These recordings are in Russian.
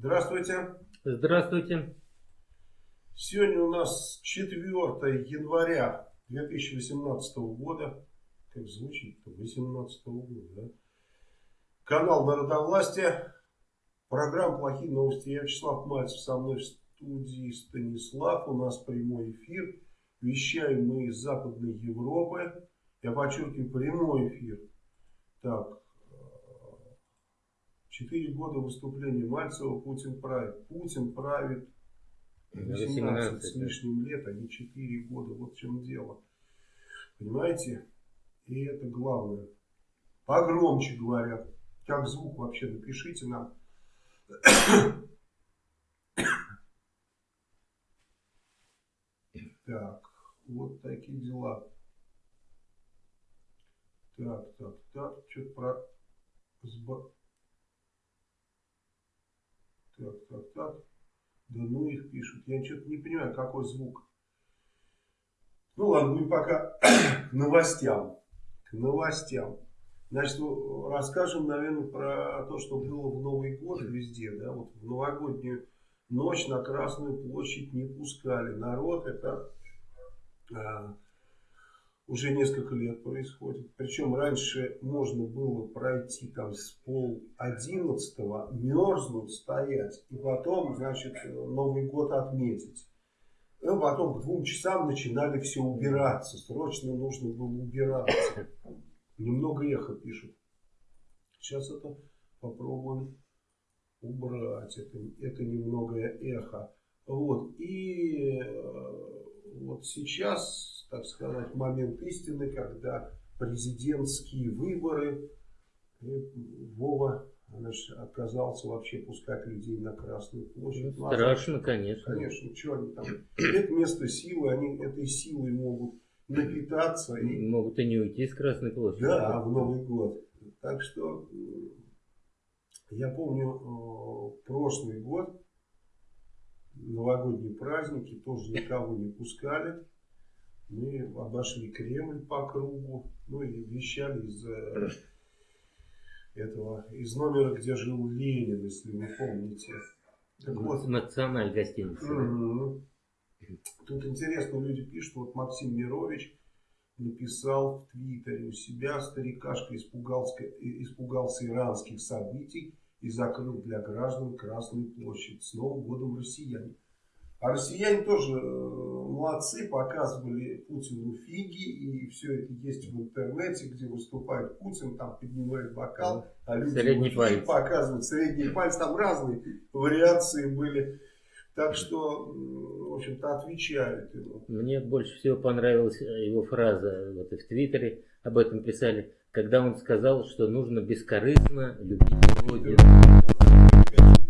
Здравствуйте. Здравствуйте. Сегодня у нас 4 января 2018 года. Как звучит-то? 18 года, да? Канал Народовластия. Программа «Плохие новости». Я Вячеслав Мальцев. Со мной в студии Станислав. У нас прямой эфир. Вещаем мы из Западной Европы. Я подчеркиваю, прямой эфир. Так, Четыре года выступления Мальцева Путин правит. Путин правит 18, 18 с лишним лет, а не 4 года. Вот в чем дело. Понимаете? И это главное. Погромче говорят. Как звук вообще напишите нам. Так, вот такие дела. Так, так, так, что-то про... Так, так, так. Да ну их пишут. Я что-то не понимаю, какой звук. Ну ладно, будем пока к новостям. К новостям. Значит, ну, расскажем, наверное, про то, что было в Новый год везде. Да? Вот в новогоднюю ночь на Красную площадь не пускали. Народ это а, уже несколько лет происходит. Причем раньше можно было пройти там с пол одиннадцатого, мерзнуть, стоять, и потом, значит, Новый год отметить. И потом к двум часам начинали все убираться. Срочно нужно было убираться. Немного эхо пишут. Сейчас это попробуем убрать. Это, это немного эхо. Вот. И э, вот сейчас, так сказать, момент истины, когда президентские выборы, Вова значит, отказался вообще пускать людей на Красную площадь. Ну, страшно, конечно. Конечно, что они там. Это место силы, они этой силой могут напитаться. И... Могут и не уйти с Красной площади. Да, в Новый год. Так что я помню э, прошлый год, новогодние праздники, тоже никого не пускали. Мы обошли Кремль по кругу, ну и вещали из э, этого, из номера, где жил Ленин, если вы помните. Так вот, Национальная гостиница. Угу. Тут интересно, люди пишут, вот Максим Мирович написал в Твиттере у себя, старикашка испугался, испугался иранских событий и закрыл для граждан Красную площадь. С Новым годом россияне. А россияне тоже э, молодцы, показывали Путину фиги, и все это есть в интернете, где выступает Путин, там поднимает бокал, а люди средний палец. показывают средний палец, там разные вариации были. Так что, в общем-то, отвечают ему. Мне больше всего понравилась э, его фраза, вот и в Твиттере об этом писали, когда он сказал, что нужно бескорыстно любить Родину.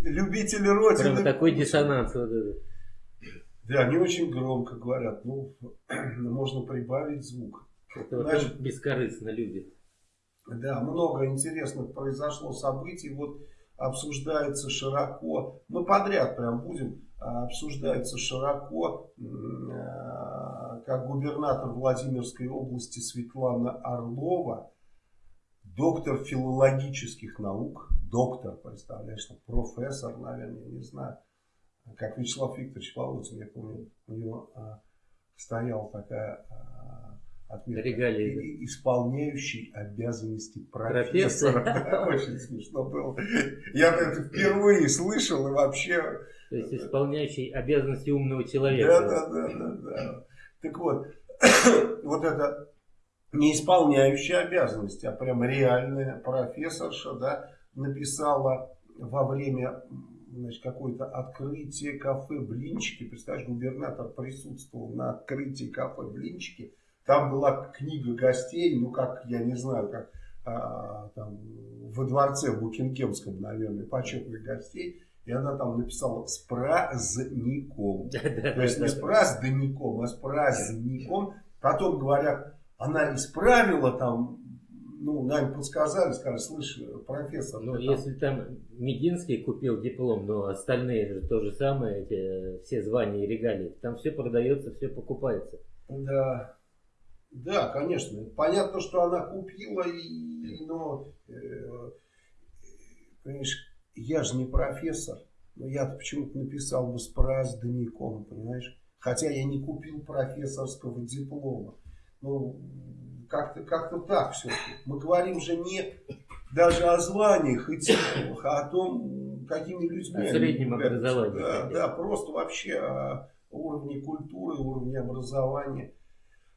Любители Родины. Прям такой диссонанс вот этот. Да, они очень громко говорят. Ну, можно прибавить звук. Это Значит, бескорыстно любит. Да, много интересных произошло событий. Вот обсуждается широко. Мы подряд прям будем. А, обсуждается широко, а, как губернатор Владимирской области Светлана Орлова, доктор филологических наук, доктор, представляешь, профессор, наверное, не знаю, как Вячеслав Викторович Полотин, я помню, у него а, стояла такая а, отметка. Регалии. Исполняющий обязанности профессора. Да, очень смешно было. Я это впервые слышал и вообще... То есть исполняющий обязанности умного человека. Да, да, да, да, да. Так вот, вот это не исполняющая обязанности, а прям реальная профессорша, да, написала во время значит, какое-то открытие кафе «Блинчики». Представляешь, губернатор присутствовал на открытии кафе «Блинчики». Там была книга гостей, ну как, я не знаю, как а, там, во дворце Букингемском, наверное, почетных гостей. И она там написала с праздником. То есть не с праздником, а с праздником. Потом говорят, она исправила там ну, нам подсказали, сказали, слышь, профессор. Ну, если там... там Мединский купил диплом, но остальные же то же самое, эти все звания и регалии, там все продается, все покупается. Да, да, конечно. Понятно, что она купила, и, но, э, понимаешь, я же не профессор. Но я почему-то написал бы с праздником, понимаешь? Хотя я не купил профессорского диплома. Ну, как-то как, -то, так все. Мы говорим же не даже о званиях и титулах, а о том, какими людьми... О среднем образовании. Да, да, просто вообще о уровне культуры, уровне образования.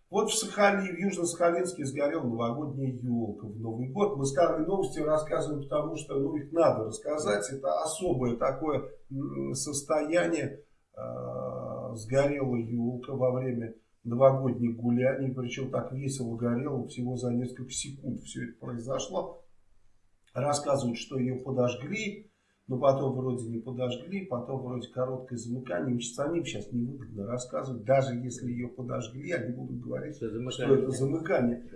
Вот в Сахалине, в Южно-Сахалинске сгорела новогодняя елка в Новый год. Мы старые новости рассказываем, потому что ну, их надо рассказать. Это особое такое состояние. Э, сгорела елка во время новогодних гуляний. Причем так весело горело всего за несколько секунд все это произошло. Рассказывают, что ее подожгли но потом вроде не подожгли, потом вроде короткое замыкание. Самим сейчас невыгодно рассказывать, даже если ее подожгли, они будут говорить, что, что это замыкание.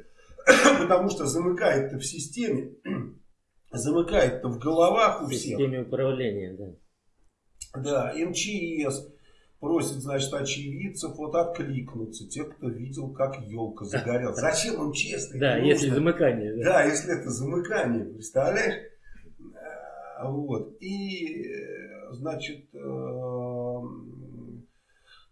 Потому что замыкает-то в системе, замыкает-то в головах у всех. В системе управления, да. Да, МЧС просит, значит, очевидцев вот откликнуться, те, кто видел, как елка загорелась. Зачем им честно? Да, если замыкание. Да, если это замыкание, представляешь? Вот. И, значит, э,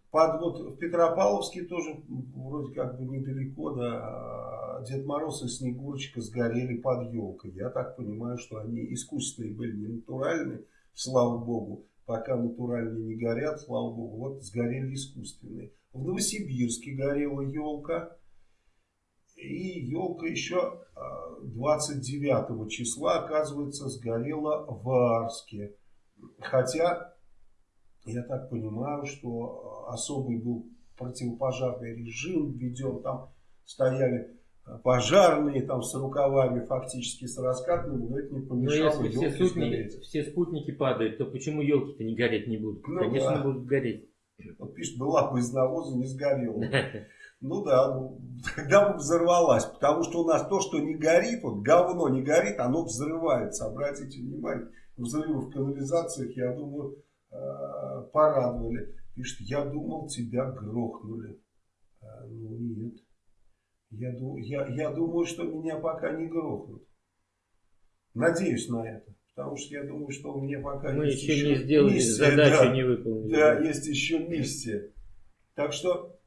под, вот в Петропавловске тоже вроде как бы недалеко, да, Дед Мороз и Снегурочка сгорели под елкой. Я так понимаю, что они искусственные были, не натуральные, слава богу. Пока натуральные не горят, слава богу, вот сгорели искусственные. В Новосибирске горела елка. И елка еще 29 а, числа, оказывается, сгорела в Арске. Хотя, я так понимаю, что особый был противопожарный режим введен. Там стояли пожарные там с рукавами, фактически с раскатными, но это не помешало Но если все спутники, все спутники падают, то почему елки-то не гореть не будут? Ну, Конечно, да. будут гореть. Вот пишет, была бы из навоза, не сгорела. Ну да, ну, тогда бы взорвалась. Потому что у нас то, что не горит, вот говно не горит, оно взрывается. Обратите внимание, взрывы в канализациях, я думаю, э, порадовали. Пишет, я думал, тебя грохнули. А, ну нет. Я, я, я думаю, что меня пока не грохнут. Надеюсь на это. Потому что я думаю, что у меня пока Мы есть еще не сделали, миссия, задачу да, не выполнили. Да, есть еще миссия. Так что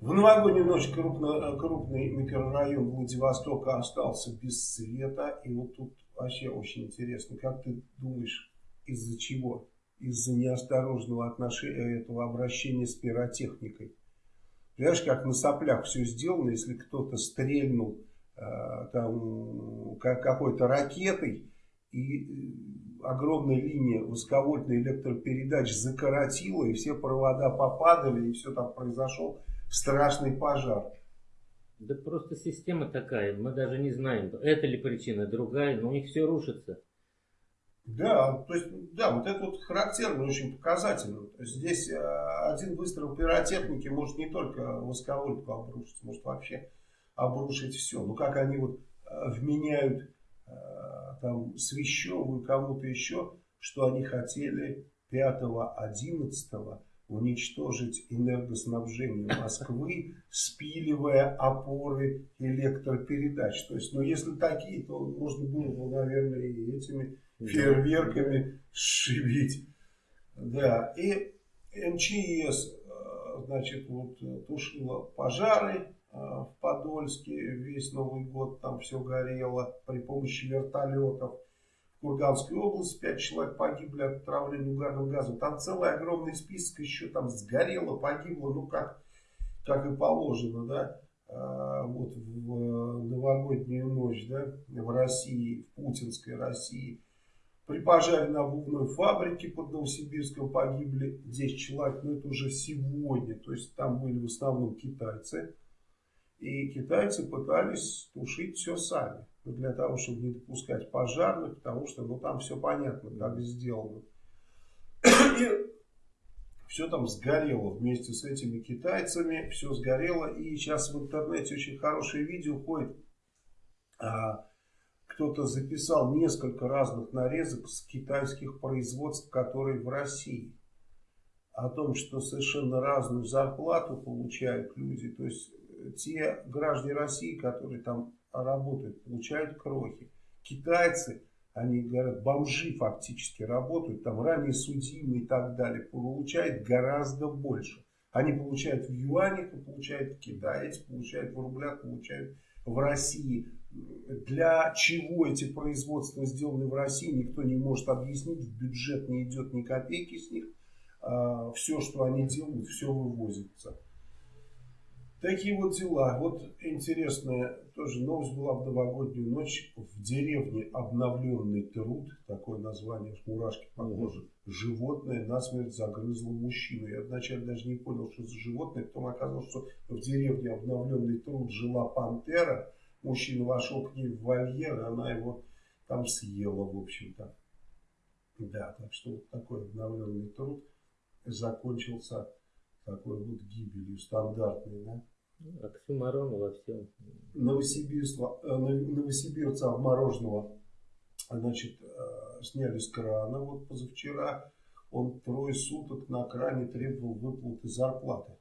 в новогоднюю ночь крупно, крупный микрорайон Владивостока остался без света. И вот тут вообще очень интересно, как ты думаешь, из-за чего? Из-за неосторожного отношения этого обращения с пиротехникой. Понимаешь, как на соплях все сделано, если кто-то стрельнул э, там какой-то ракетой и э, огромная линия высоковольтной электропередач закоротила, и все провода попадали, и все там произошел страшный пожар. Да просто система такая, мы даже не знаем, это ли причина, другая, но у них все рушится. Да, то есть, да, вот это вот характерно, очень показательно. То есть здесь э, один выстрел пиротехники может не только восковольтку обрушить, может вообще обрушить все. Ну как они вот э, вменяют э, там Свящеву и кому-то еще, что они хотели 5-11 уничтожить энергоснабжение Москвы, спиливая опоры электропередач. То есть, ну, если такие, то можно было бы, наверное, и этими фейерверками сшибить. Да, и МЧС, э, значит, вот тушила пожары э, в Подольске, весь Новый год там все горело при помощи вертолетов. Курганской области, пять человек погибли от отравления угарным газом. Там целый огромный список еще там сгорело, погибло, ну как, как и положено, да. Вот в новогоднюю ночь, да, в России, в путинской России. При пожаре на обувной фабрике под Новосибирском погибли 10 человек, но это уже сегодня. То есть там были в основном китайцы. И китайцы пытались тушить все сами для того, чтобы не допускать пожарных, потому что ну, там все понятно, как сделано. И все там сгорело вместе с этими китайцами, все сгорело. И сейчас в интернете очень хорошее видео ходит. А, Кто-то записал несколько разных нарезок с китайских производств, которые в России. О том, что совершенно разную зарплату получают люди. То есть те граждане России, которые там работают, получают крохи. Китайцы они говорят, бомжи фактически работают, там ранее судимые и так далее, получают гораздо больше. Они получают в юанях, получают в Китае, получают в рублях, получают в России. Для чего эти производства сделаны в России, никто не может объяснить. В бюджет не идет ни копейки с них. А, все, что они делают, все вывозится. Такие вот дела. Вот интересная тоже новость была в новогоднюю ночь. В деревне обновленный труд, такое название, мурашки похоже, животное насмерть загрызло мужчину. Я вначале даже не понял, что за животное, потом оказалось, что в деревне обновленный труд жила пантера. Мужчина вошел к ней в вольер, и она его там съела, в общем-то. Да, так что вот такой обновленный труд закончился такой вот гибелью стандартной, да. Оксюмарон во всем. Новосибирца, э, новосибирца обмороженного значит, э, сняли с крана вот позавчера. Он трое суток на кране требовал выплаты зарплаты.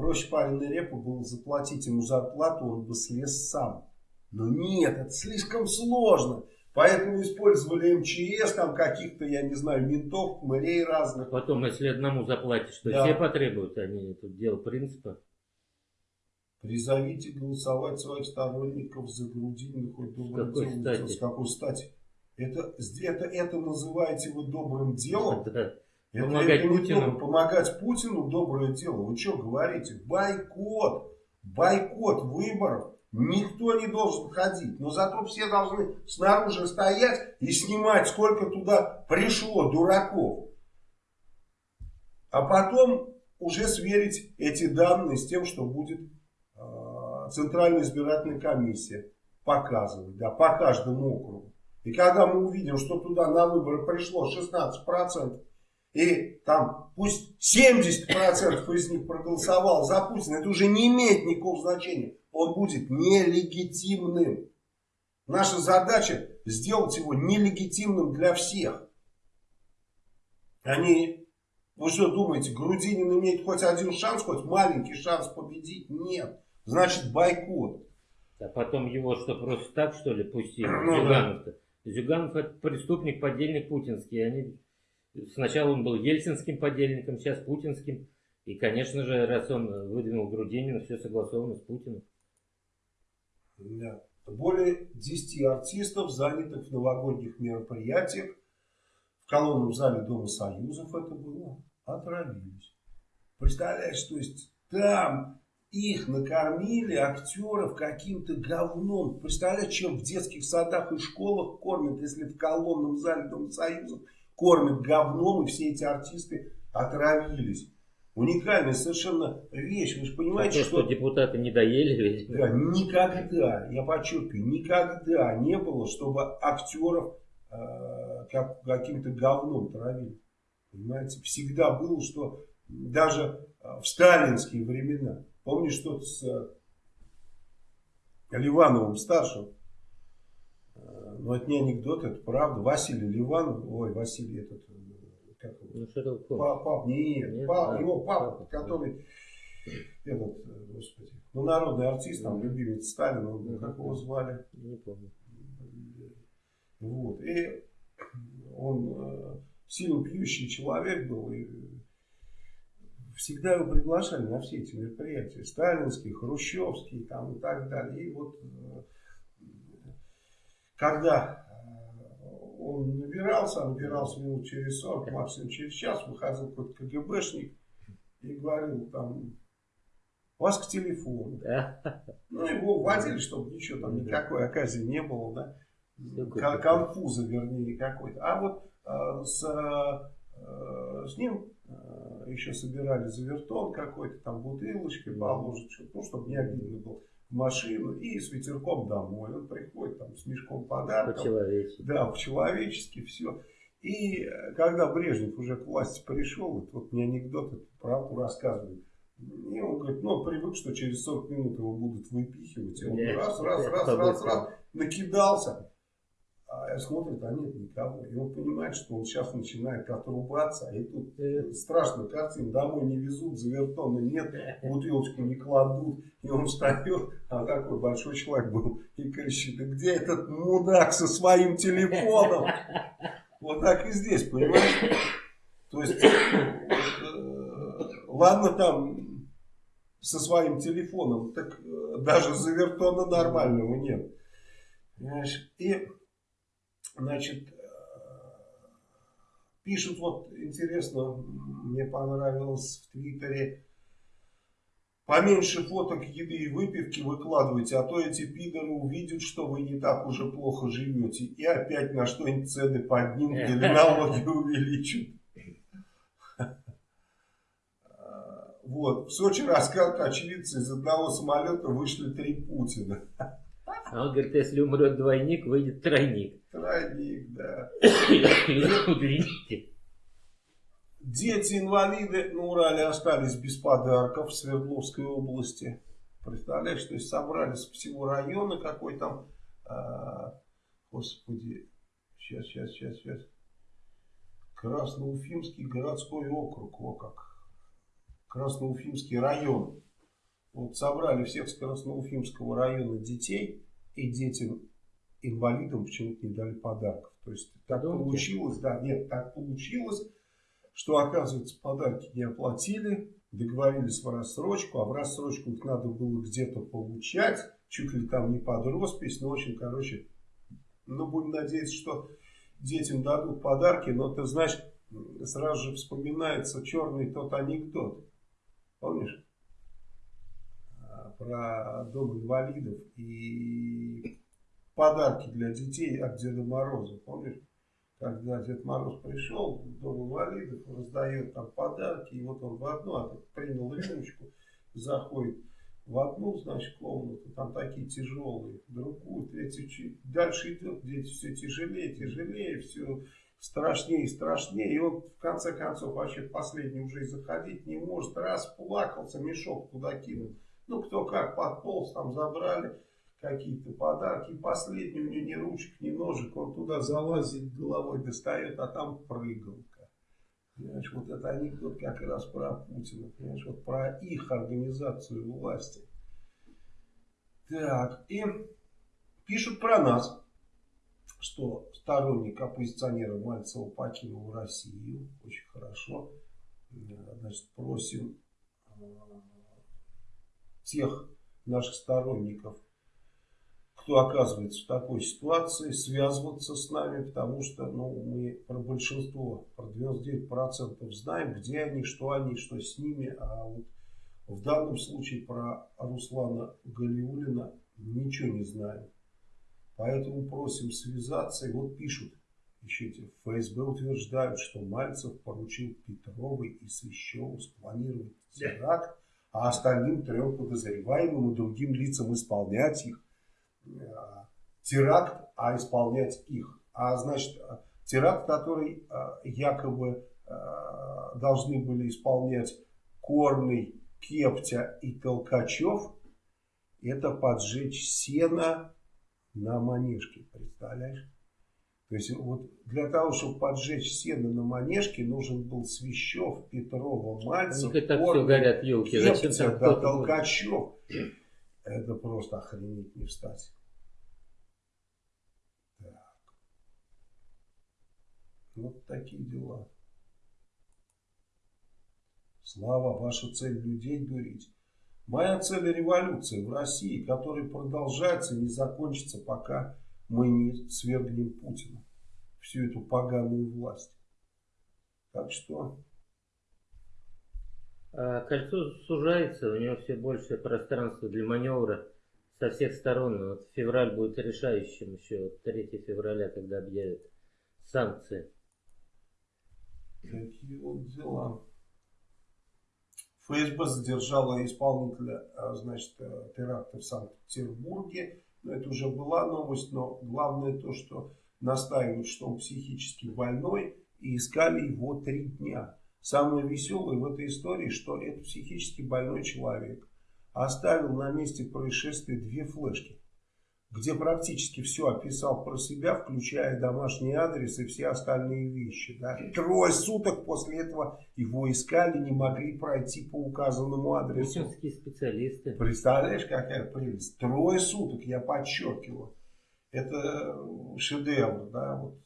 Проще пареной репы было заплатить ему зарплату, он бы слез сам. Но нет, это слишком сложно. Поэтому использовали МЧС, там каких-то, я не знаю, ментов, мэрей разных. Потом, если одному заплатишь, то да. все потребуют, они тут дело принципа. Призовите голосовать своих сторонников за Грудинина хоть добрым делом. Стати? С какой стати? Это, это, это называете вы добрым делом? Да. Это, Помогать это Путину. Помогать Путину доброе дело. Вы что говорите? Бойкот. Бойкот выборов. Никто не должен ходить. Но зато все должны снаружи стоять и снимать, сколько туда пришло дураков. А потом уже сверить эти данные с тем, что будет Центральная избирательная комиссия показывает, да, по каждому округу. И когда мы увидим, что туда на выборы пришло 16%, и там пусть 70% из них проголосовал за Путина, это уже не имеет никакого значения. Он будет нелегитимным. Наша задача сделать его нелегитимным для всех. Они, вы что думаете, Грудинин имеет хоть один шанс, хоть маленький шанс победить? Нет значит бойкот. А потом его что, просто так, что ли, пустили? Ну, Зюганов-то. Да. Зюганов это преступник, подельник путинский. Они... Сначала он был ельцинским подельником, сейчас путинским. И, конечно же, раз он выдвинул Грудинина, все согласовано с Путиным. Более 10 артистов, занятых в новогодних мероприятиях, в колонном зале Дома Союзов это было, отравились. Представляешь, то есть там их накормили, актеров, каким-то говном. Представляете, чем в детских садах и школах кормят, если в колонном зале Дома Союза кормят говном, и все эти артисты отравились. Уникальная совершенно вещь. Вы же понимаете, а что... что депутаты не доели ведь. Да, никогда, я подчеркиваю, никогда не было, чтобы актеров э, как, каким-то говном травили. Понимаете, всегда было, что даже в сталинские времена Помнишь что с э, Ливановым старшим? Э, ну, это не анекдот, это правда. Василий Ливанов, ой, Василий этот, э, как ну, что папа, пап, нет, нет пап, да, его папа, папа, который, этот, господи, ну, народный артист, там, любимец Сталина, ну, как его звали? Не помню. Вот, и он э, сильно пьющий человек был, и всегда его приглашали на все эти мероприятия. Сталинские, хрущевские там, и так далее. И вот э, когда э, он набирался, набирался минут через 40, максимум через час, выходил какой-то КГБшник и говорил там, вас к телефону. Ну, его вводили, чтобы ничего там, никакой оказии не было, да. Конфуза, вернее, какой-то. А вот э, с, э, с ним еще собирали завертон какой-то, там бутылочкой положить, ну, чтобы не обидно было машину и с ветерком домой. Он приходит там с мешком подарков. По-человечески. Да, по-человечески все. И э, когда Брежнев уже к власти пришел, вот, вот мне анекдот эту правду рассказывает. И он говорит, ну, привык, что через 40 минут его будут выпихивать. И он раз, раз, раз, раз, раз, накидался. А смотрит, а нет никого. И он понимает, что он сейчас начинает отрубаться. И тут э, картина. Домой не везут, завертона нет, бутылочку не кладут. И он встает, а такой большой человек был, и кричит, да где этот мудак со своим телефоном? Вот так и здесь, понимаешь? То есть, э, ладно там со своим телефоном, так э, даже завертона нормального нет. Понимаешь? И Значит, э, пишут вот интересно, мне понравилось в Твиттере, поменьше фоток еды и выпивки выкладывайте, а то эти пидоры увидят, что вы не так уже плохо живете, и опять на что-нибудь цены поднимут или налоги увеличат. Вот. В Сочи рассказывают очевидцы, из одного самолета вышли три Путина. А он говорит, если умрет двойник, выйдет тройник. Тройник, да. Удлините. Дети-инвалиды на Урале остались без подарков в Свердловской области. Представляешь, то есть собрались всего района, какой там, а, господи, сейчас, сейчас, сейчас, сейчас, Красноуфимский городской округ, о как, Красноуфимский район. Вот собрали всех с Красноуфимского района детей, и детям инвалидам почему-то не дали подарков. То есть так Думаете? получилось, да, нет, так получилось, что оказывается подарки не оплатили, договорились в рассрочку, а в рассрочку их надо было где-то получать, чуть ли там не под роспись, в общем, короче, ну, будем надеяться, что детям дадут подарки, но ты знаешь, сразу же вспоминается черный тот анекдот, помнишь? Про дом инвалидов и подарки для детей от Деда Мороза. Помнишь, когда Дед Мороз пришел в дом инвалидов, раздает там подарки, и вот он в одну, а принял рюмочку, заходит в одну, значит, комнату, там такие тяжелые, другую, третью, дальше идет, дети все тяжелее, тяжелее, все страшнее и страшнее, и он в конце концов вообще последний уже и заходить не может, раз плакался, мешок туда кинул. Ну, кто как подполз, там забрали какие-то подарки. Последний у него ни ручек, ни ножек. Он туда залазит, головой достает, а там прыгалка. Понимаешь, вот это анекдот как раз про Путина. Понимаешь, вот про их организацию власти. Так, и пишут про нас, что сторонник оппозиционера Мальцева покинул Россию. Очень хорошо. Значит, просим тех наших сторонников, кто оказывается в такой ситуации, связываться с нами, потому что ну, мы про большинство, про 99% знаем, где они, что они, что с ними, а вот в данном случае про Руслана Галиулина ничего не знаем. Поэтому просим связаться. И вот пишут, эти ФСБ утверждают, что Мальцев поручил Петровой и Свящеву спланировать теракт а остальным трем подозреваемым и другим лицам исполнять их. Э, теракт, а исполнять их. А значит, теракт, который э, якобы э, должны были исполнять Корный, Кептя и Толкачев, это поджечь сено на манежке, представляешь? То есть вот для того, чтобы поджечь сено на манежке, нужен был Свящев, Петрова, Мальцев, так все горят елки. Зачем там да, Толкачев. Это просто охренеть не встать. Так. Вот такие дела. Слава, ваша цель людей дурить. Моя цель революция в России, которая продолжается не закончится, пока мы не свергнем Путина, всю эту поганую власть. Так что... А кольцо сужается, у него все больше пространства для маневра со всех сторон. Вот февраль будет решающим еще, 3 февраля, когда объявят санкции. Какие вот дела. ФСБ задержала исполнителя а, значит, э, теракта в Санкт-Петербурге. Это уже была новость, но главное то, что настаивают, что он психически больной, и искали его три дня. Самое веселое в этой истории, что это психически больной человек оставил на месте происшествия две флешки. Где практически все описал про себя, включая домашний адрес и все остальные вещи. Да. Трое суток после этого его искали, не могли пройти по указанному адресу. Путинские специалисты. Представляешь, какая прелесть? Трое суток, я подчеркиваю. Это шедевр, да, вот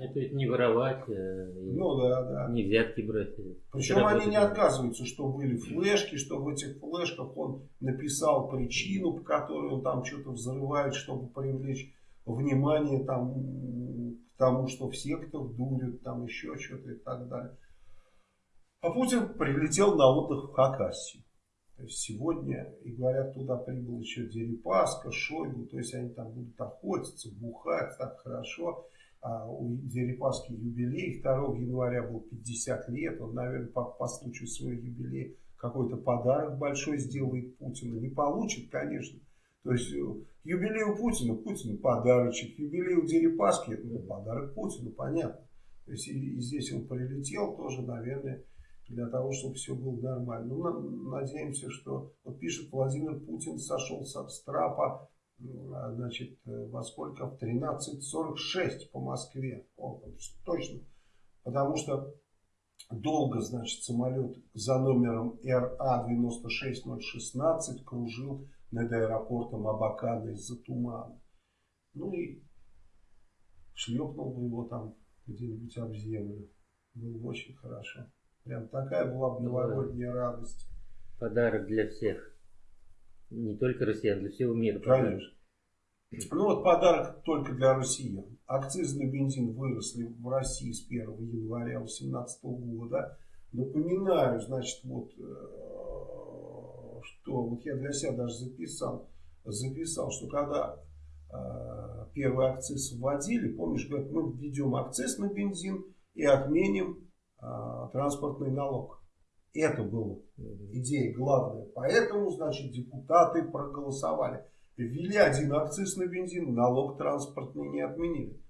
это ведь не воровать, э, ну, да, да. не взятки брать. Причем они не отказываются, что были флешки, что в этих флешках он написал причину, по которой он там что-то взрывает, чтобы привлечь внимание там, к тому, что все кто дурят, там еще что-то и так далее. А Путин прилетел на отдых в Хакасию. То есть сегодня, и говорят, туда прибыл еще Дерипаска, Шойгу, то есть они там будут охотиться, бухать, так хорошо. А у Дерипаски юбилей, 2 января был 50 лет, он, наверное, по, по случаю своего юбилея какой-то подарок большой сделает Путину. Не получит, конечно. То есть э, юбилей у Путина, Путину подарочек, юбилей у Дерипаски, ну, подарок Путину, понятно. То есть и, и здесь он прилетел тоже, наверное, для того, чтобы все было нормально. Ну, надеемся, что, вот пишет Владимир Путин, сошел с трапа значит, э, во сколько? В 13.46 по Москве. О, точно. Потому что долго, значит, самолет за номером РА-96016 кружил над аэропортом Абакана из-за тумана. Ну и шлепнул бы его там где-нибудь об землю. Было бы очень хорошо. Прям такая была бы новогодняя радость. Подарок для всех. Не только россиян, для всего мира. Конечно. Ну вот подарок только для россиян. Акцизы на бензин выросли в России с 1 января 2018 года. Напоминаю, значит, вот, э, что вот я для себя даже записал, записал, что когда э, первый акциз вводили, помнишь, говорят, мы введем акциз на бензин и отменим э, транспортный налог. Это была идея главная. Поэтому, значит, депутаты проголосовали. Ввели один акциз на бензин, налог транспортный не отменили.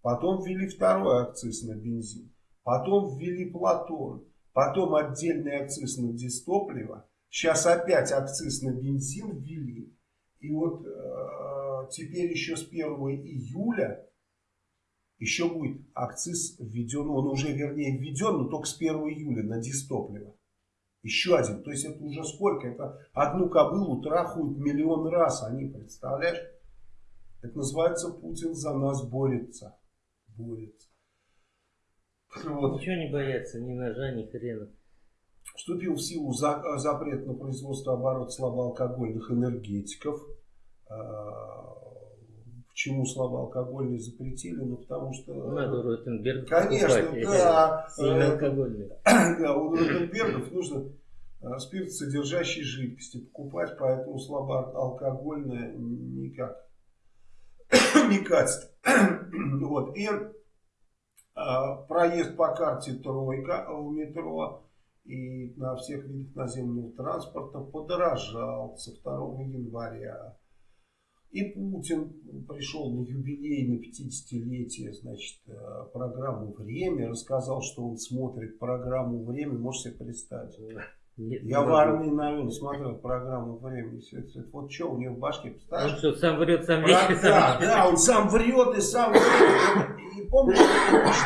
Потом ввели второй акциз на бензин. Потом ввели Платон. Потом отдельный акциз на дистопливо. Сейчас опять акциз на бензин ввели. И вот э, теперь еще с 1 июля еще будет акциз введен. Он уже вернее введен, но только с 1 июля на дистопливо. Еще один. То есть это уже сколько? Это одну кобылу трахают миллион раз. Они, представляешь? Это называется Путин за нас борется. Борется. Вот. Ничего не боятся, ни ножа, ни хрена. Вступил в силу за, запрет на производство оборот слабоалкогольных энергетиков. А, почему слабоалкогольные запретили? Ну, потому что... Надо Ротенберг Конечно, покупать, да. Сильноалкогольные. Да, у Ротенбергов нужно э, спирт, содержащий жидкости покупать, поэтому слабоалкогольное никак не катит. Вот. И а, проезд по карте тройка в метро и на всех видах наземного транспорта подорожал со 2 января. И Путин пришел на юбилей, на 50-летие, значит, э, программу «Время», рассказал, что он смотрит программу «Время», можете себе представить. Нет, Я в армии, наверное, смотрел программу «Время». Все вот что у него в башке, представляешь? Он что, сам врет, сам вещи, да, да, он сам врет и сам врет. И помнишь,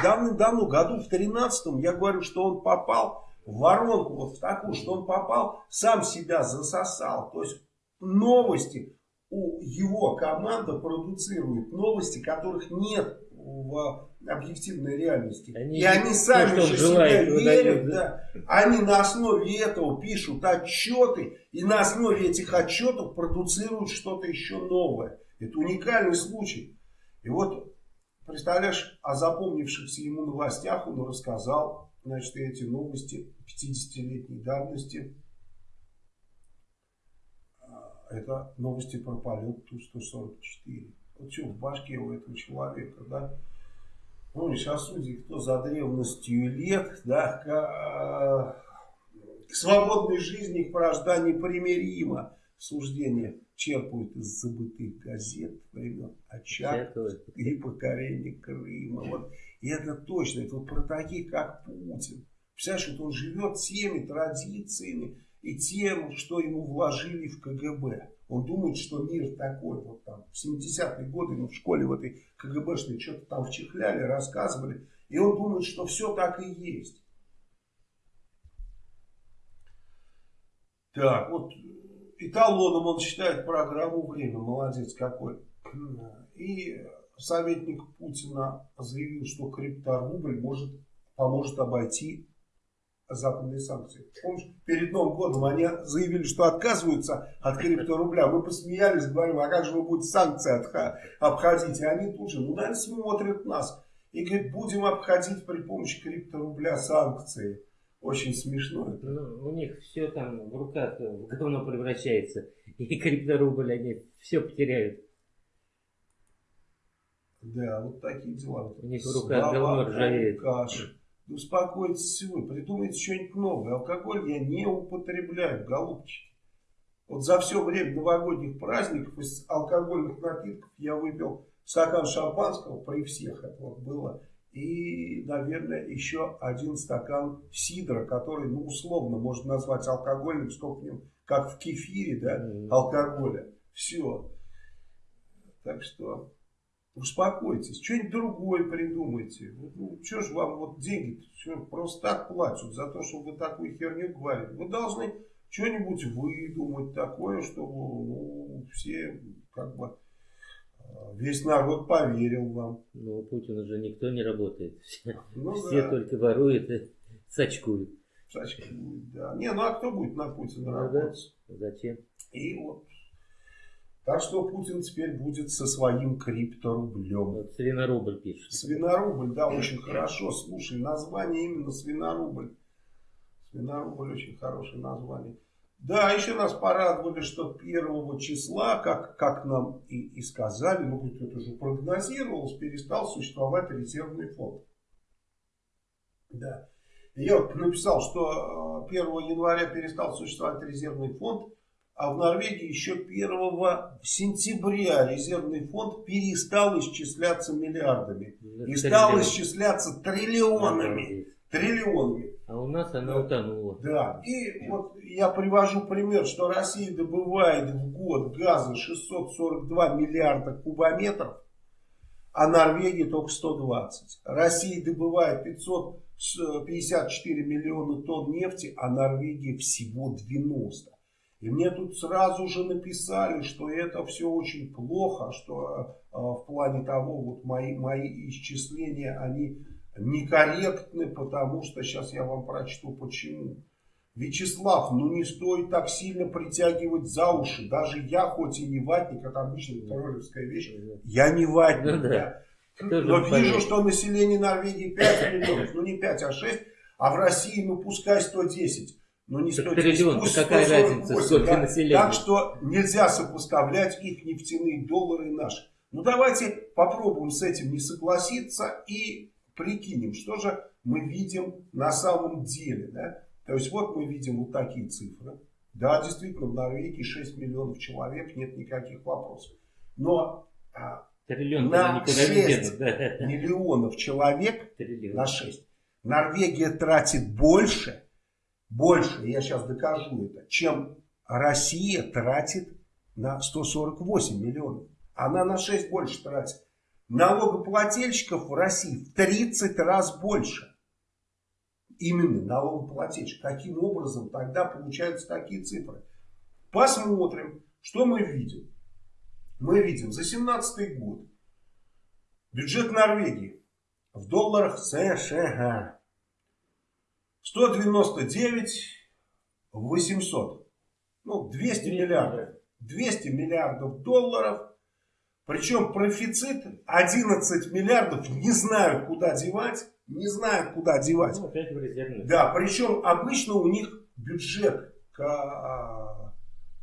давным-давно, году в 13-м, я говорю, что он попал в воронку, вот в такую, что он попал, сам себя засосал. То есть новости у его команда продуцирует новости, которых нет в объективной реальности. Они, и они сами же себя верят. Да. Они на основе этого пишут отчеты. И на основе этих отчетов продуцируют что-то еще новое. Это уникальный случай. И вот, представляешь, о запомнившихся ему новостях он рассказал. Значит, эти новости 50-летней давности это новости про полет Ту-144. Вот что в башке у этого человека, да? Ну, сейчас судьи, кто за древностью лет, да, к, э, к свободной жизни, к вражда непримиримо. Суждение черпают из забытых газет времен Очаг и покорение Крыма. Вот. И это точно, это вот про таких, как Путин. Представляешь, вот он живет всеми традициями, и тем, что ему вложили в КГБ. Он думает, что мир такой, вот там, в 70-е годы, ну, в школе в этой КГБшной что-то там вчихляли, рассказывали. И он думает, что все так и есть. Так, вот эталоном он считает программу «Время». Молодец какой. И советник Путина заявил, что крипторубль может, поможет обойти западные санкции. Помнишь, перед Новым годом они заявили, что отказываются от крипторубля. Мы посмеялись, говорим, а как же вы будете санкции обходить? И они тут же, ну, наверное, смотрят нас. И говорят, будем обходить при помощи крипторубля санкции. Очень смешно. Ну, у них все там в руках в говно превращается. И крипторубль они все потеряют. Да, вот такие дела. У них в руках говно ржавеет. Каши. Успокойтесь вы, придумайте что-нибудь новое. Алкоголь я не употребляю, голубчики. Вот за все время новогодних праздников из алкогольных напитков я выпил стакан шампанского, при всех это вот было, и, наверное, еще один стакан сидра, который, ну, условно можно назвать алкогольным, сколько в нем, как в кефире, да, алкоголя. Все. Так что успокойтесь, что-нибудь другое придумайте. Ну, что ж вам вот деньги просто так платят за то, что вы такую херню говорите. Вы должны что-нибудь выдумать такое, чтобы ну, все как бы Весь народ поверил вам. Ну, у Путина же никто не работает. Ну, Все да. только воруют и сачкуют. Сачкуют, да. Не, ну а кто будет на Путина Ну, работать? да. Зачем? И вот. Так что Путин теперь будет со своим крипторублем. Вот свинорубль пишет. Свинорубль, да, очень хорошо. Слушай, название именно свинорубль. Свинорубль очень хорошее название. Да, еще нас порадовали, что первого числа, как, как нам и, и сказали, ну это уже прогнозировалось, перестал существовать резервный фонд. Да. Я вот написал, что 1 января перестал существовать резервный фонд, а в Норвегии еще 1 сентября резервный фонд перестал исчисляться миллиардами. И стал исчисляться триллионами. Триллионами. А у нас она утонула. Да. И вот я привожу пример, что Россия добывает в год газа 642 миллиарда кубометров, а Норвегия только 120. Россия добывает 554 миллиона тонн нефти, а Норвегия всего 90. И мне тут сразу же написали, что это все очень плохо, что э, в плане того, вот мои, мои исчисления, они некорректны, потому что, сейчас я вам прочту почему. Вячеслав, ну не стоит так сильно притягивать за уши. Даже я, хоть и не ватник, это обычная троллевская вещь, я не ватник. Ну, да. я. Тоже Но вижу, понятно. что население Норвегии 5 миллионов, ну не 5, а 6, а в России, ну пускай 110. Ну не Так 110, триллион, пусть да какая 148, разница, сколько да. населения? Так что нельзя сопоставлять их нефтяные доллары и наши. Ну давайте попробуем с этим не согласиться и прикинем, что же мы видим на самом деле. Да? То есть вот мы видим вот такие цифры. Да, действительно, в Норвегии 6 миллионов человек, нет никаких вопросов. Но а, Триллион На никуда не шесть. денут. Да. миллионов человек Триллион. на 6. Норвегия тратит больше, больше, я сейчас докажу это, чем Россия тратит на 148 миллионов. Она на 6 больше тратит. Налогоплательщиков в России в 30 раз больше. Именно налогоплательщик. Каким образом тогда получаются такие цифры? Посмотрим, что мы видим. Мы видим за 17 год бюджет Норвегии в долларах США 199 800. Ну, 200 миллиардов. 200 миллиардов долларов. Причем профицит 11 миллиардов не знают, куда девать. Не знают, куда девать. Ну, опять в резервный. Да, причем обычно у них бюджет к а,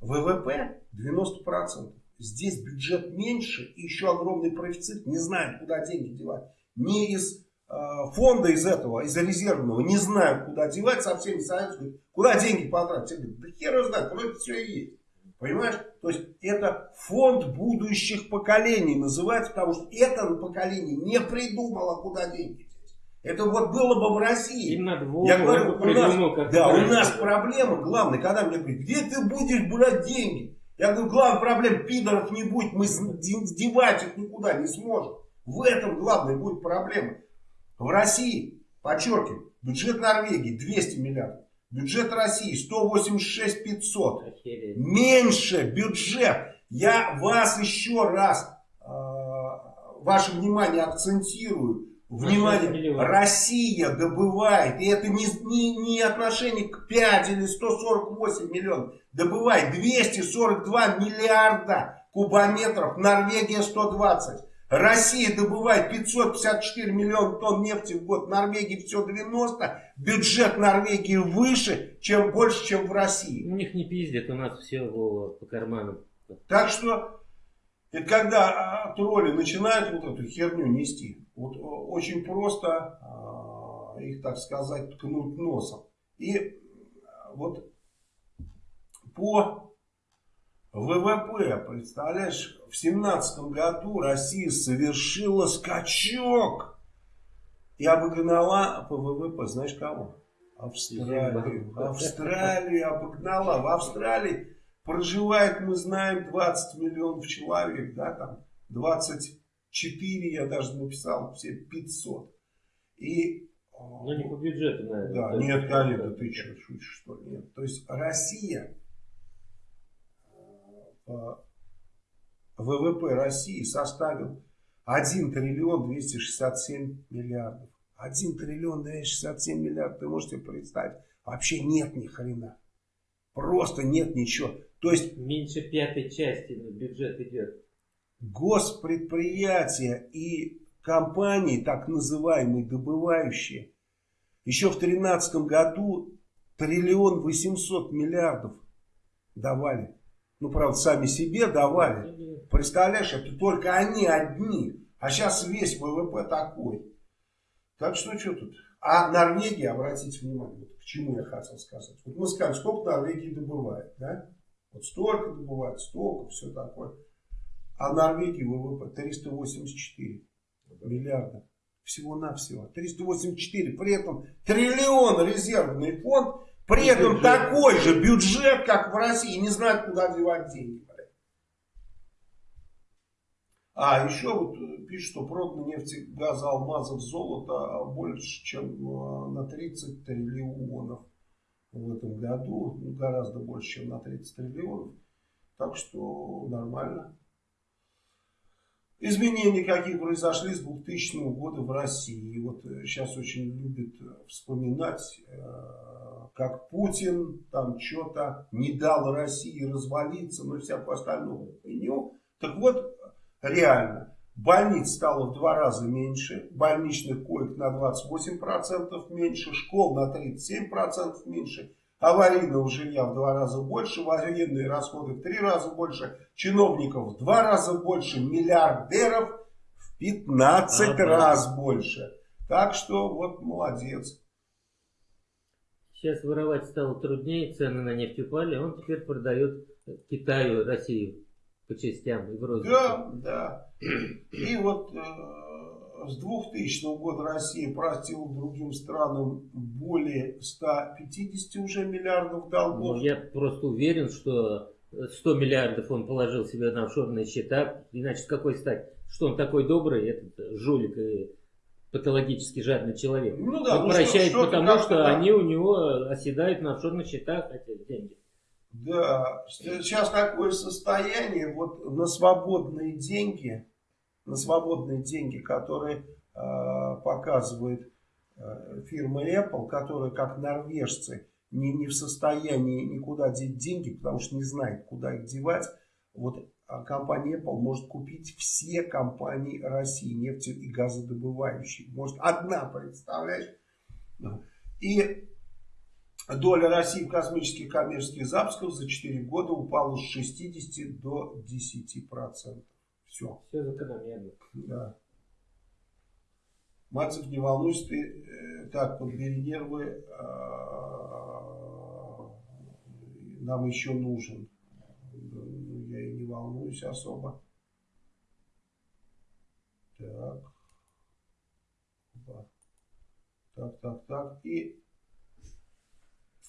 ВВП 90%. Здесь бюджет меньше и еще огромный профицит. Не знают, куда деньги девать. Не из фонда из этого, из резервного, не знают, куда девать, совсем не. Говорят, Куда деньги потратить? Я говорю, да хер его знает, вроде все и есть. Понимаешь? То есть это фонд будущих поколений называется, потому что это поколение не придумало, куда деньги. Это вот было бы в России. Им надо Вову Я говорю, у придумал, нас, да, у нас проблема главная, когда мне говорят, где ты будешь брать деньги? Я говорю, главная проблема, пидоров не будет, мы сдевать их никуда не сможем. В этом главная будет проблема. В России, подчеркиваю, бюджет Норвегии 200 миллиардов. Бюджет России 186 500. Меньше бюджет. Я вас еще раз, э, ваше внимание акцентирую. Внимание, Россия добывает, и это не, не, не отношение к 5 или 148 миллионов, добывает 242 миллиарда кубометров, Норвегия 120. Россия добывает 554 миллиона тонн нефти в год, Норвегии все 90, бюджет Норвегии выше, чем больше, чем в России. У них не пиздят, у нас все по карманам. Так что, это когда а, тролли начинают вот эту херню нести, вот очень просто а, их, так сказать, ткнуть носом. И вот по ВВП, представляешь, в семнадцатом году Россия совершила скачок и обогнала по ВВП, знаешь кого? Австралию. Австралию обогнала. В Австралии проживает, мы знаем, 20 миллионов человек, да, там 24, я даже написал, все 500. И ну, не по бюджету, наверное. Да, нет, конечно, ты что, шутишь, что ли? Нет. То есть Россия ВВП России составил 1 триллион 267 миллиардов. 1 триллион 267 миллиардов, ты можете представить? Вообще нет ни хрена. Просто нет ничего. То есть... Меньше пятой части на бюджет идет. Госпредприятия и компании, так называемые добывающие, еще в 2013 году триллион 800 миллиардов давали. Ну, правда, сами себе давали. Представляешь, это только они одни. А сейчас весь ВВП такой. Так что, что тут? А Норвегия, обратите внимание, вот к чему я хотел сказать. Вот мы скажем, сколько Норвегии добывает, да? Вот столько добывает, столько, все такое. А Норвегии ВВП 384 миллиарда. Всего-навсего. 384. При этом триллион резервный фонд при этом такой же бюджет, как в России, не знают, куда девать деньги. А еще вот пишут, что продано нефти, газа, алмазов, золота больше, чем э, на 30 триллионов в этом году. Ну, гораздо больше, чем на 30 триллионов. Так что нормально. Изменения какие произошли с 2000 года в России. И вот сейчас э, очень любят вспоминать э, как Путин там что-то не дал России развалиться, и всякую остальную хуйню. Так вот, реально, больниц стало в два раза меньше, больничных коек на 28% меньше, школ на 37% меньше, аварийного жилья в два раза больше, военные расходы в три раза больше, чиновников в два раза больше, миллиардеров в 15 ага. раз больше. Так что вот молодец. Сейчас воровать стало труднее, цены на нефть упали, он теперь продает Китаю, Россию по частям и в розыске. Да, да. И вот э, с 2000 года Россия простила другим странам более 150 уже миллиардов долгов. Ну, я просто уверен, что 100 миллиардов он положил себе на офшорные счета, иначе с какой стать? Что он такой добрый, этот жулик и патологически жадный человек. Ну да, он ну прощает что, потому, что, что они у него оседают на офшорных счетах эти деньги. Да, сейчас такое состояние, вот на свободные деньги, на свободные деньги, которые э, показывает э, фирма Apple, которая как норвежцы не, не в состоянии никуда деть деньги, потому что не знает, куда их девать. Вот а компания Apple может купить все компании России, нефти и газодобывающие. Может одна, представляешь? И доля России в космических коммерческих запусках за 4 года упала с 60 до 10%. Все. Все закономерно. Да. Мальцев, не волнуйся, ты э, так, подбери нервы, э, нам еще нужен я и не волнуюсь особо. Так. Так, так, так. И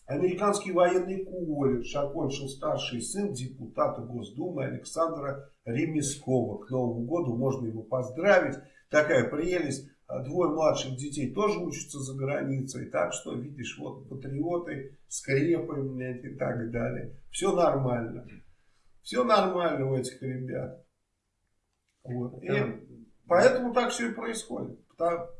Американский военный колледж окончил старший сын депутата Госдумы Александра Ремескова. К Новому году можно его поздравить. Такая прелесть. А двое младших детей тоже учатся за границей. Так что, видишь, вот патриоты, скрепы блядь, и так далее. Все нормально. Все нормально у этих ребят. Вот. И поэтому так все и происходит.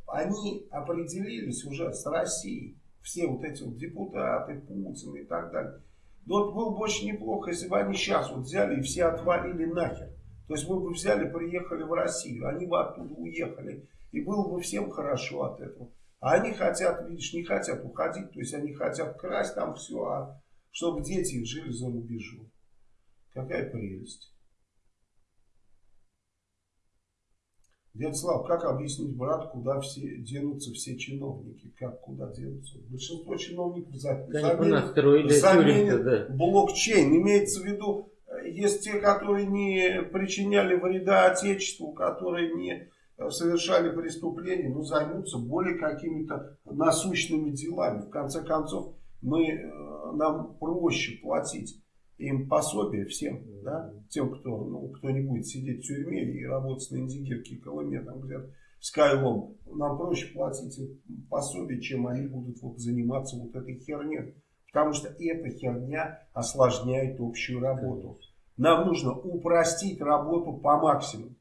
Они определились уже с Россией все вот эти вот депутаты, Путин и так далее. Но вот было бы очень неплохо, если бы они сейчас вот взяли и все отвалили нахер. То есть мы бы взяли, приехали в Россию, они бы оттуда уехали. И было бы всем хорошо от этого. А они хотят, видишь, не хотят уходить. То есть они хотят красть там все, а чтобы дети их жили за рубежом. Какая прелесть. Дядя Слав, как объяснить брат, куда все денутся все чиновники? Как куда денутся? Большинство чиновников за, заменят, заменят да. блокчейн. Имеется в виду, есть те, которые не причиняли вреда Отечеству, которые не совершали преступления, но займутся более какими-то насущными делами. В конце концов, мы, э, нам проще платить им пособие всем, да, тем, кто, ну, кто не будет сидеть в тюрьме и работать на Индигирке Колыме, там где-то с Кайлом, нам проще платить им пособие, чем они будут вот заниматься вот этой херней. Потому что эта херня осложняет общую работу. Нам нужно упростить работу по максимуму.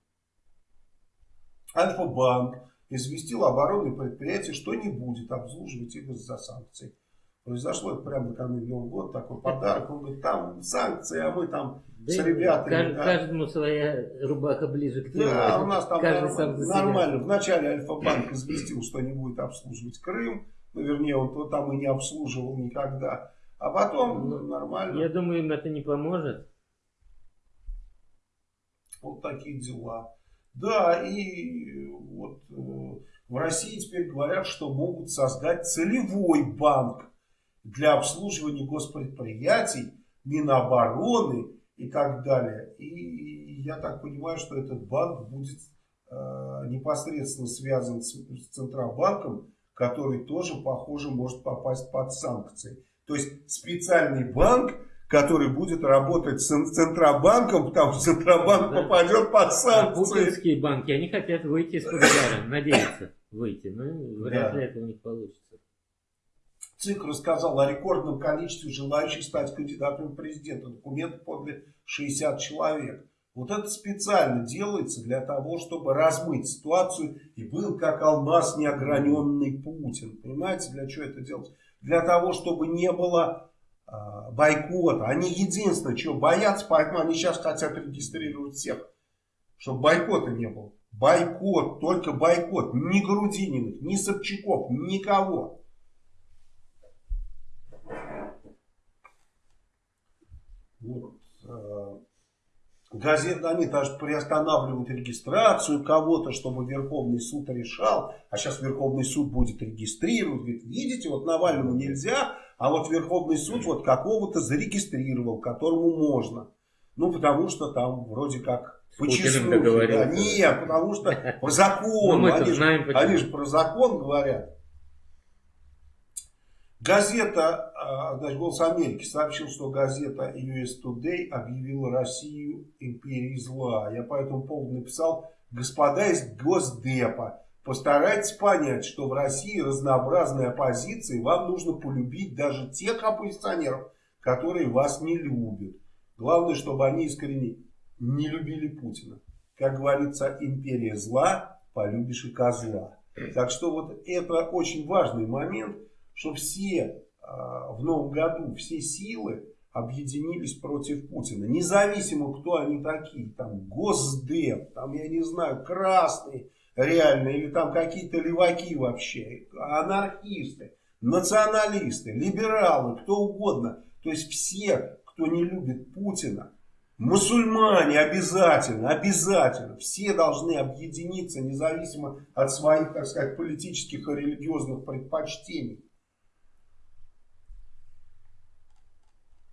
Альфа-банк известил оборонное предприятие, что не будет обслуживать их из-за санкций. Произошло это прямо накануне Нового года, такой подарок. Он говорит, там санкции, а мы там да с ребятами. Кажд, да. Каждому своя рубаха ближе к телу. Да, у нас там нормально. нормально. Вначале Альфа-банк известил, что не будет обслуживать Крым. Ну, вернее, он то там и не обслуживал никогда. А потом ну, нормально. Я думаю, им это не поможет. Вот такие дела. Да, и вот э, в России теперь говорят, что могут создать целевой банк для обслуживания госпредприятий, Минобороны и так далее. И я так понимаю, что этот банк будет э, непосредственно связан с, с Центробанком, который тоже, похоже, может попасть под санкции. То есть специальный банк, который будет работать с Центробанком, потому что Центробанк да. попадет под санкции. А путинские банки, они хотят выйти из-под удара, надеются выйти, но вряд ли это у них получится. ЦИК рассказал о рекордном количестве желающих стать кандидатом в президента. Документы подали 60 человек. Вот это специально делается для того, чтобы размыть ситуацию и был как алмаз неограненный Путин. Понимаете, для чего это делать? Для того, чтобы не было бойкота. Они единственное, чего боятся, поэтому они сейчас хотят регистрировать всех. Чтобы бойкота не было. Бойкот, только бойкот. Ни Грудининых, ни Собчаков, никого. Вот. Э, газеты, они даже приостанавливают регистрацию кого-то, чтобы Верховный суд решал. А сейчас Верховный суд будет регистрировать. Говорит, видите, вот Навальному нельзя, а вот Верховный суд вот какого-то зарегистрировал, которому можно. Ну, потому что там вроде как по числу. Да, нет, потому что по закону. Ну, они, же, они же про закон говорят. Газета, а, значит, «Голос Америки» сообщил, что газета US Today объявила Россию империей зла. Я по этому поводу написал, господа из Госдепа, постарайтесь понять, что в России разнообразная оппозиция, и вам нужно полюбить даже тех оппозиционеров, которые вас не любят. Главное, чтобы они искренне не любили Путина. Как говорится, империя зла, полюбишь и козла. Так что вот это очень важный момент – что все а, в новом году, все силы объединились против Путина. Независимо, кто они такие. Там Госдеп, там, я не знаю, красные реально, или там какие-то леваки вообще, анархисты, националисты, либералы, кто угодно. То есть все, кто не любит Путина, Мусульмане обязательно, обязательно. Все должны объединиться, независимо от своих, так сказать, политических и религиозных предпочтений.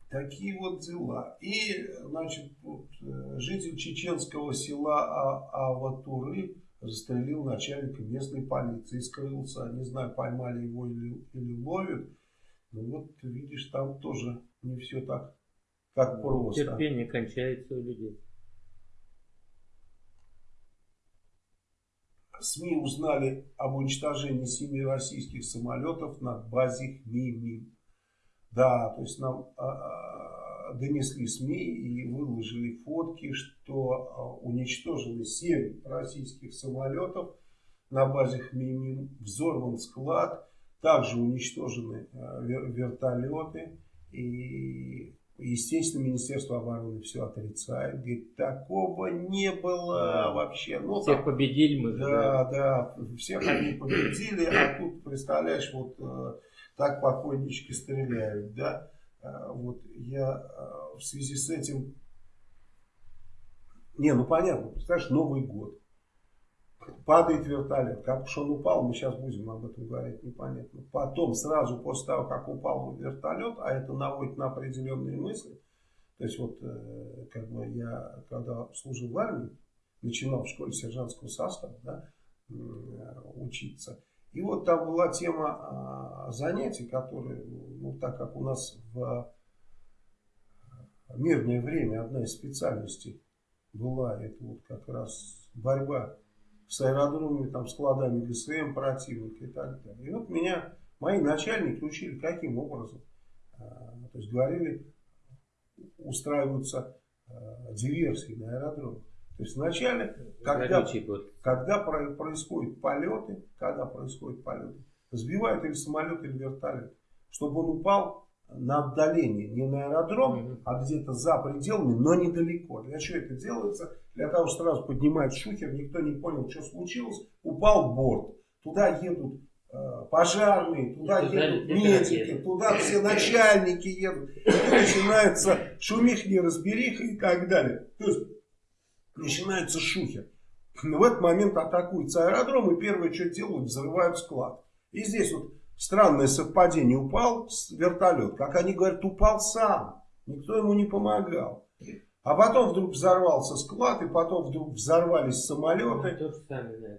Такие вот дела. И, значит, вот, э, житель чеченского села а Аватуры застрелил начальника местной полиции. Скрылся, не знаю, поймали его или, или ловят. Ну вот, видишь, там тоже не все так, так просто. Терпение кончается у людей. СМИ узнали об уничтожении семи российских самолетов на базе МИМИ. Да, то есть нам а, а, донесли СМИ и выложили фотки, что а, уничтожены семь российских самолетов на базе МИМИ, взорван склад, также уничтожены а, вертолеты и Естественно, Министерство обороны все отрицает. Говорит, такого не было да. вообще. Ну, всех там, победили мы. Да, да, всех они победили, а тут, представляешь, вот э, так покойнички стреляют, да. Э, вот я э, в связи с этим... Не, ну понятно, представляешь, Новый год. Падает вертолет. Как уж он упал, мы сейчас будем об этом говорить, непонятно. Потом, сразу после того, как упал вертолет, а это наводит на определенные мысли. То есть вот, э, как бы я, когда служил в армии, начинал в школе сержантского состава, да, учиться. И вот там была тема занятий, которые, ну так как у нас в мирное время одна из специальностей была, это вот как раз борьба с аэродромами, там, складами ГСМ противника и так далее. И вот меня мои начальники учили, каким образом. А, то есть говорили, устраиваются а, диверсии на аэродромах. То есть вначале, когда, когда происходят полеты, когда происходят полеты, сбивают или самолет, или вертолет, чтобы он упал на отдалении, не на аэродром, mm -hmm. а где-то за пределами, но недалеко. Для чего это делается? Для того, чтобы сразу поднимать шухер, никто не понял, что случилось, упал борт. Туда едут э, пожарные, туда и едут медики, туда все начальники едут. И начинается шумих, неразбериха и так далее. То есть начинается шухер. В этот момент атакуется аэродром и первое, что делают, взрывают склад. И здесь вот Странное совпадение. Упал вертолет. Как они говорят, упал сам. Никто ему не помогал. А потом вдруг взорвался склад, и потом вдруг взорвались самолеты. Ну, сами,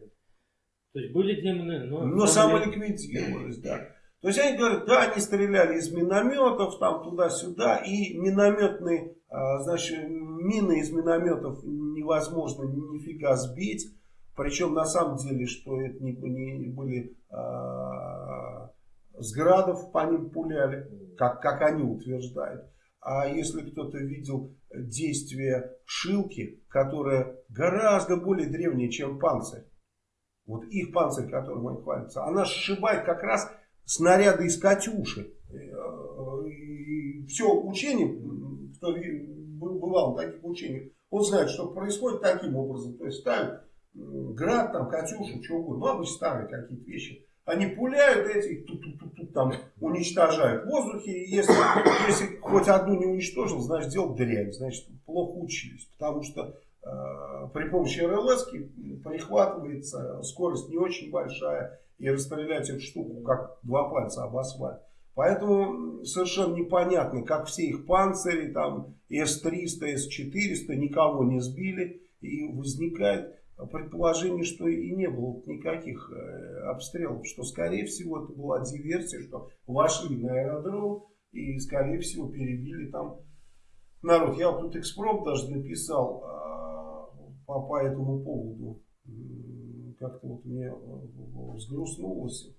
То есть были демоны, но... Но самоликвидировались, да. То есть они говорят, да, они стреляли из минометов, там туда-сюда, и минометные, а, значит, мины из минометов невозможно нифига сбить. Причем на самом деле, что это не, не были а, с по ним пуляли, как, как они утверждают. А если кто-то видел действие шилки, которая гораздо более древняя, чем панцирь, вот их панцирь, которым они хвалятся, она сшибает как раз снаряды из Катюши. И все учение, кто бывал в таких учениях, он знает, что происходит таким образом. То есть ставят град, там, Катюшу, что угодно, ну, обычно старые какие-то вещи. Они пуляют эти, тут, тут, тут, тут, там уничтожают в воздухе. И если, если хоть одну не уничтожил, значит делал дрянь, значит плохо учились. Потому что э, при помощи РЛС прихватывается скорость не очень большая. И расстрелять эту штуку как два пальца об асфальт. Поэтому совершенно непонятно, как все их панцири, там С-300, С-400 никого не сбили. И возникает предположение, что и не было никаких э, обстрелов, что скорее всего это была диверсия, что вошли на аэродром и скорее всего перебили там народ. Я вот тут экспром даже написал а, по, по этому поводу. Как-то вот мне э, взгрустнулось.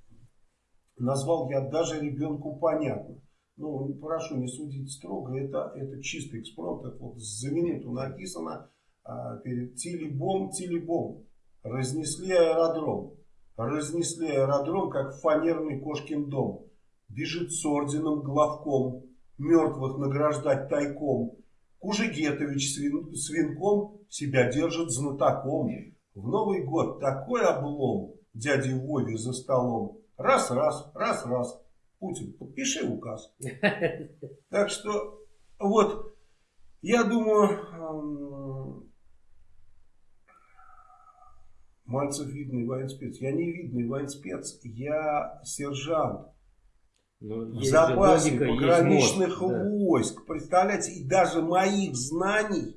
Назвал я даже ребенку понятно. Ну, прошу не судить строго, это, это чистый экспромт, это вот за минуту написано а, перед Тилибом, Тилибом. Разнесли аэродром. Разнесли аэродром, как фанерный кошкин дом. Бежит с орденом главком. Мертвых награждать тайком. Кужегетович свин, свинком себя держит знатоком. В Новый год такой облом дяди Вове за столом. Раз-раз, раз-раз. Путин, подпиши указ. Так что, вот, я думаю, Мальцев видный военспец. Я не видный военспец, я сержант. Ну, в запасе логика, пограничных войск. Представляете, и даже моих знаний,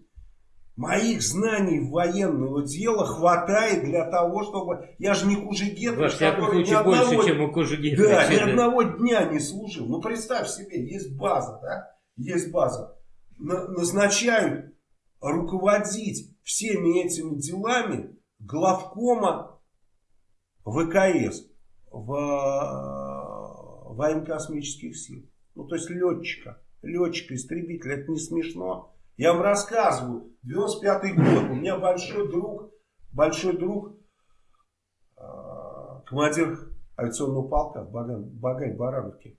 Моих знаний военного дела хватает для того, чтобы... Я же не Кужегетович, всяком случае, одного... больше, чем у Кужегетовича. Да, ни одного дня не служил. Ну, представь себе, есть база, да? Есть база. На назначают руководить всеми этими делами главкома ВКС в э, военно-космических сил. Ну, то есть летчика. Летчика, истребителя. Это не смешно. Я вам рассказываю. 95 год. У меня большой друг, большой друг, э, командир авиационного полка в Багай Барановке.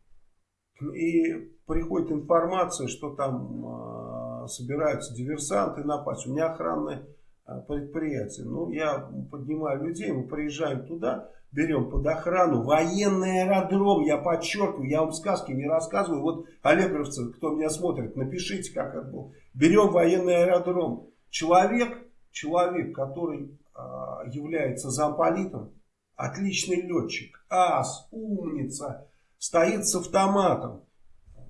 И приходит информация, что там э, собираются диверсанты напасть. У меня охранное э, предприятие. Ну, я поднимаю людей, мы приезжаем туда берем под охрану. Военный аэродром, я подчеркиваю, я вам сказки не рассказываю. Вот, Олеговцы, кто меня смотрит, напишите, как это было. Берем военный аэродром. Человек, человек, который а, является замполитом, отличный летчик, ас, умница, стоит с автоматом.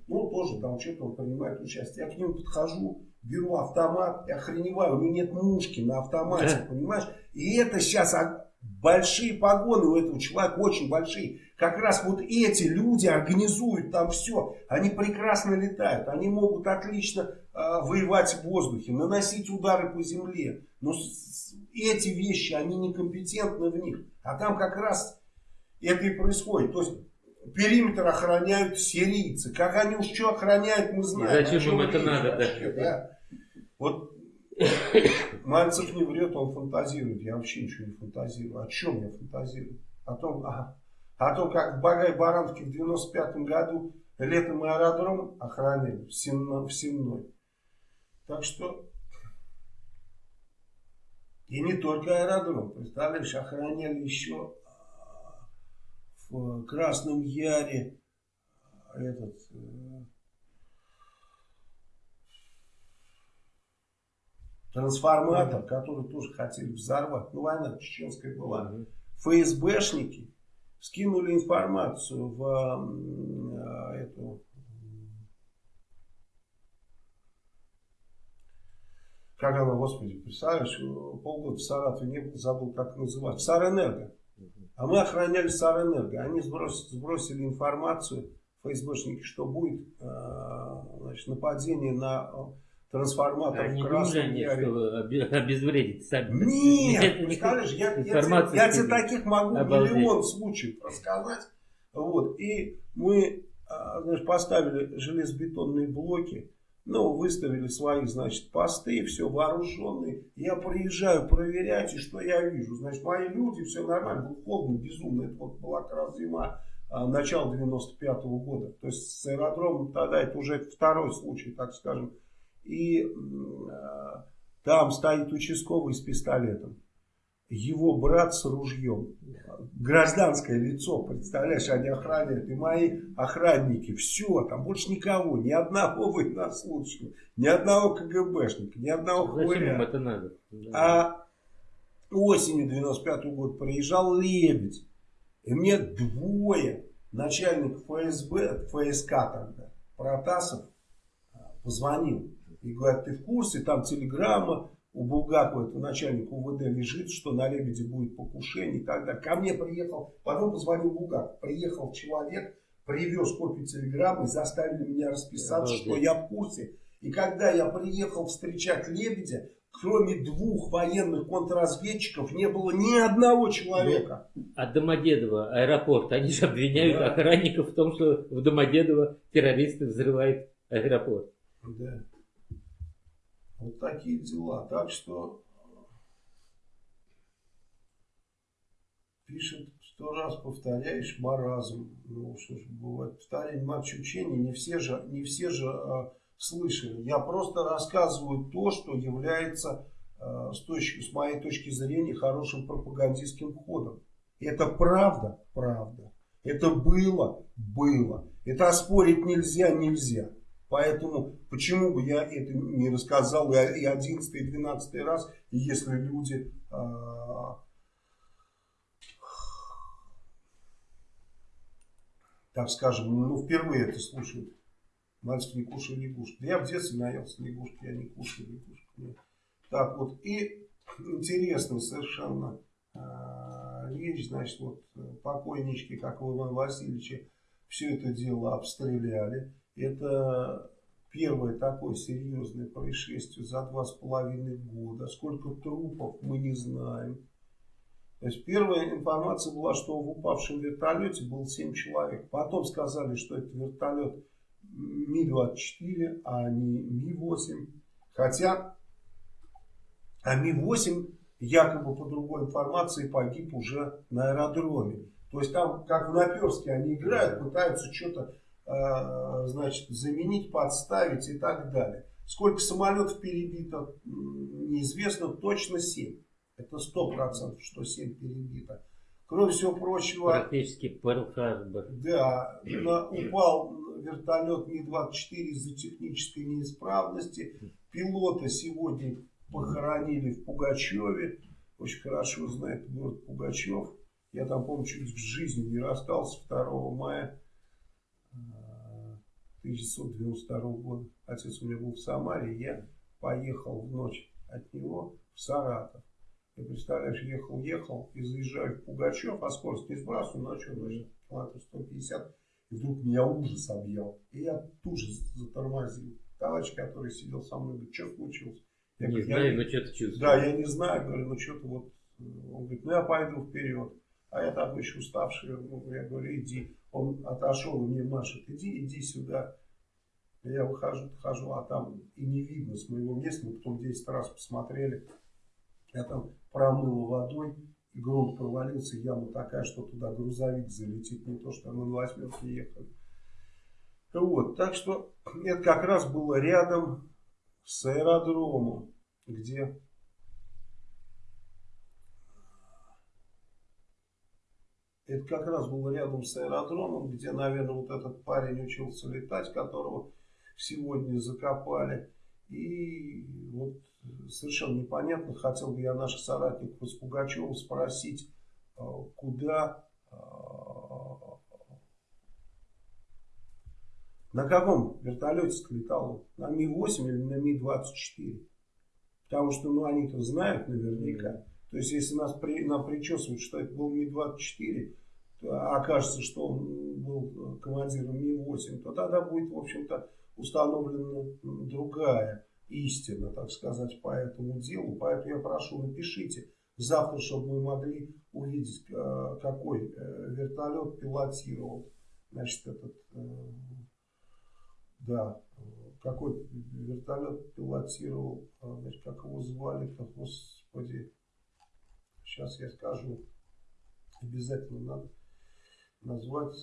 Ну, тоже там что-то он принимает участие. Я к нему подхожу, беру автомат и охреневаю. У него нет мушки на автомате, понимаешь? И это сейчас Большие погоны у этого человека, очень большие. Как раз вот эти люди организуют там все. Они прекрасно летают. Они могут отлично э, воевать в воздухе, наносить удары по земле. Но с, эти вещи, они некомпетентны в них. А там как раз это и происходит. То есть периметр охраняют сирийцы. Как они уж что охраняют, мы знаем. Зачем им это надо? Вообще, да? Да? Вот Мальцев не врет, он фантазирует. Я вообще ничего не фантазирую. О чем я фантазирую? О том, а, о том как в Багай-Барановке в 95 году летом аэродром охраняли в, Сенно, в Сенной. Так что и не только аэродром. Представляешь, охраняли еще а, в Красном Яре этот э, трансформатор, который тоже хотели взорвать. Ну, война чеченская была. ФСБшники скинули информацию в э, эту как она, господи, представляешь, полгода в Саратове не был, забыл, как называть, Сарэнерго. А мы охраняли Сарэнерго. Они сбросили, сбросили информацию, ФСБшники, что будет э, значит, нападение на трансформатор Они в красном думали, они, что обезвредить сами. Нет, скажешь, я, я, я, тебе таких могу обалдеть. миллион случаев рассказать. Вот, и мы а, значит, поставили железобетонные блоки, ну, выставили свои, значит, посты, все вооруженные. Я приезжаю проверять, и что я вижу? Значит, мои люди, все нормально, было холодно, безумно. Это вот была как раз зима, а, начало 95 -го года. То есть с аэродромом тогда это уже второй случай, так скажем, и э, там стоит участковый с пистолетом. Его брат с ружьем. Гражданское лицо, представляешь, они охраняют. И мои охранники. Все, там больше никого. Ни одного военнослужащего. Ни одного КГБшника. Ни одного Зачем им это надо? А осенью 95 -го года приезжал Лебедь. И мне двое начальник ФСБ, ФСК тогда, Протасов, позвонил и говорят, ты в курсе, там телеграмма у Булгакова, этого начальника УВД, лежит, что на Лебеде будет покушение и так далее. Ко мне приехал, потом позвонил Булгаков, приехал человек, привез копию телеграммы, заставили меня расписаться, что я в курсе. И когда я приехал встречать Лебедя, кроме двух военных контрразведчиков, не было ни одного человека. А Домодедово, аэропорт, они же обвиняют да. охранников в том, что в Домодедово террористы взрывают аэропорт. Да. Вот такие дела. Так что пишет сто раз повторяешь маразм. Ну что ж, бывает повторение матч учения. Не все же, не все же а, слышали. Я просто рассказываю то, что является а, с, точки, с моей точки зрения хорошим пропагандистским ходом. Это правда, правда. Это было, было. Это оспорить нельзя, нельзя. Поэтому почему бы я это не рассказал и 11 и 12 раз, если люди э, так скажем, ну впервые это слушают. Мальчик не кушал лягушки. Я в детстве наелся лягушки, я не кушал лягушки. Мне Так вот, и интересно совершенно вещь, значит, вот покойнички, как Ивана Васильевича, все это дело обстреляли. Это первое такое серьезное происшествие за два с половиной года. Сколько трупов мы не знаем. То есть первая информация была, что в упавшем вертолете было 7 человек. Потом сказали, что это вертолет Ми-24, а не Ми-8. Хотя а Ми-8 якобы по другой информации погиб уже на аэродроме. То есть там, как в Наперске, они играют, пытаются что-то значит, заменить, подставить и так далее. Сколько самолетов перебито, неизвестно, точно 7. Это 100%, что 7 перебито. Кроме всего прочего... Практически Перл-Харбор. Да, на, упал вертолет Ми-24 из-за технической неисправности. Пилота сегодня похоронили в Пугачеве. Очень хорошо знает город Пугачев. Я там, помню, чуть в жизни не расстался 2 мая 1992 э, года. Отец у меня был в Самаре, я поехал в ночь от него в Саратов. Ты представляешь, ехал-ехал и заезжаю в Пугачев, а скорость не сбрасываю, что, ну, километров 150. И вдруг меня ужас объял. И я тут же затормозил. Товарищ, который сидел со мной, говорит, что случилось? Я не говорю, знаю, но что-то чувствую. Да, я не знаю, говорю, ну что-то вот. Он говорит, ну я пойду вперед. А я такой еще уставший, я говорю, иди. Он отошел и мне машет, иди, иди сюда. Я выхожу, хожу, а там и не видно с моего места. Мы потом 10 раз посмотрели. Я там промыл водой, и грунт провалился, яма такая, что туда грузовик залетит, не то, что мы на восьмерке ехали. Вот, так что это как раз было рядом с аэродромом, где Это как раз было рядом с аэродромом, где, наверное, вот этот парень учился летать, которого сегодня закопали. И вот совершенно непонятно, хотел бы я наших соратников из Пугачева спросить, а, куда, а, на каком вертолете летал На Ми-8 или на Ми-24? Потому что, ну, они-то знают наверняка. То есть, если нас при, нам причесывают, что это был Ми-24, окажется, что он был командиром Ми-8, то тогда будет, в общем-то, установлена другая истина, так сказать, по этому делу. Поэтому я прошу, напишите завтра, чтобы мы могли увидеть, э, какой э, вертолет пилотировал, значит, этот, э, да, какой вертолет пилотировал, значит, как его звали-то, господи, сейчас я скажу, обязательно надо назвать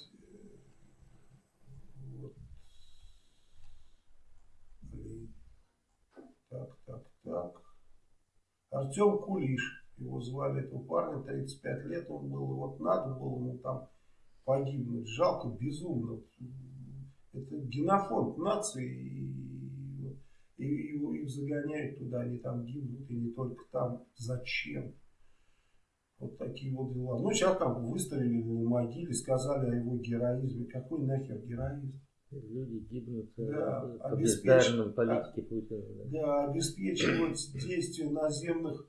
вот, блин, так, так, так. Артем Кулиш. Его звали этого парня, 35 лет он был. Вот надо было ему там погибнуть. Жалко, безумно. Это генофонд нации. И, и, и их загоняют туда, они там гибнут. И не только там. Зачем? Вот такие вот дела. Ну, сейчас там выставили на могиле, сказали о его героизме. Какой нахер героизм? Люди гибнут да, по бездарной политике Путина. Да. да, обеспечивать действия наземных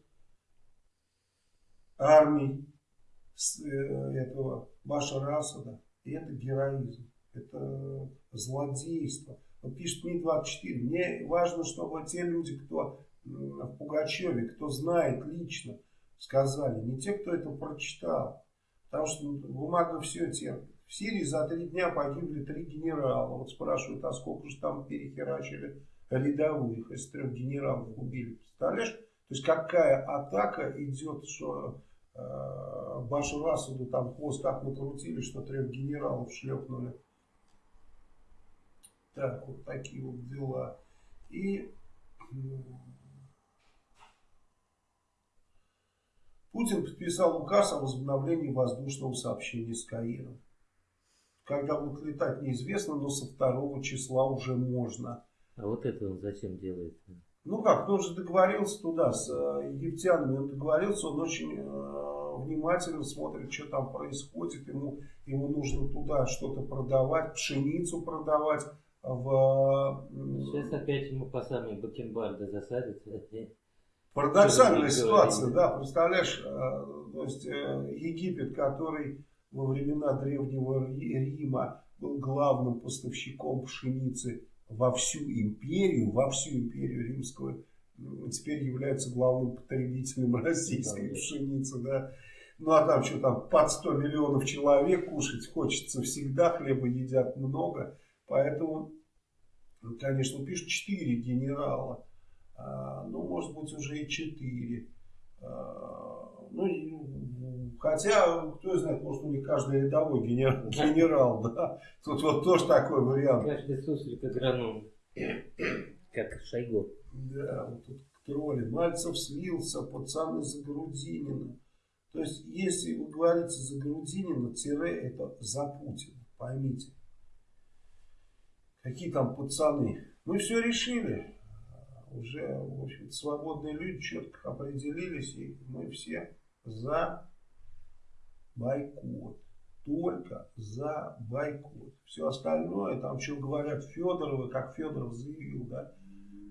армий с, э, этого Башара Асада. И это героизм. Это злодейство. Вот пишет Ми-24. Мне важно, чтобы те люди, кто в Пугачеве, кто знает лично, сказали. Не те, кто это прочитал. Потому что бумага все терпит. В Сирии за три дня погибли три генерала. Вот спрашивают, а сколько же там перехерачили рядовых, из трех генералов убили. Представляешь? То есть какая атака идет, что э, Башар там хвост так накрутили, что трех генералов шлепнули. Так, вот такие вот дела. И Путин подписал указ о возобновлении воздушного сообщения с Каиром. Когда будут летать, неизвестно, но со второго числа уже можно. А вот это он зачем делает? Ну как, он же договорился туда с э, египтянами, он договорился, он очень э, внимательно смотрит, что там происходит, ему, ему нужно туда что-то продавать, пшеницу продавать. В, Сейчас опять ему по самые бакенбарды засадят. Парадоксальная ситуация, да, представляешь, э, то есть э, Египет, который во времена Древнего Рима был главным поставщиком пшеницы во всю империю, во всю империю римскую, теперь является главным потребителем российской да, пшеницы, да. Ну а там что там, под 100 миллионов человек кушать хочется всегда, хлеба едят много. Поэтому, конечно, пишут 4 генерала. А, ну, может быть, уже и 4. А, ну, хотя, кто знает, может, у них каждый рядовой генерал, генерал да. Тут вот тоже такой вариант. Каждый суслик агроном, как Шойгу. Да, вот тут тролли. Мальцев слился, пацаны за Грудинина. То есть, если вы говорите за Грудинина, тире это за Путина. Поймите. Какие там пацаны? Мы все решили. Уже, в общем свободные люди четко определились. И мы все за бойкот. Только за бойкот. Все остальное, там что говорят Федоровы, как Федоров заявил, да,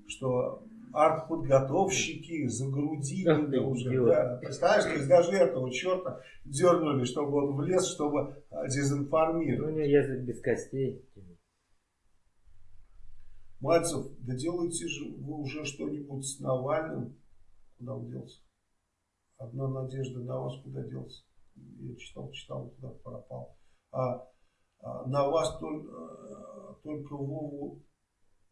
что артподготовщики загрудили уже. Да. Представляешь, то есть даже этого черта дернули, чтобы он влез, чтобы а, дезинформировать. Ну, у него язык без костей. Мальцев, да делайте же вы уже что-нибудь с Навальным. Куда он делся? Одна надежда на вас куда делся? Я читал, читал, куда пропал. А, а на вас только, э, только Вову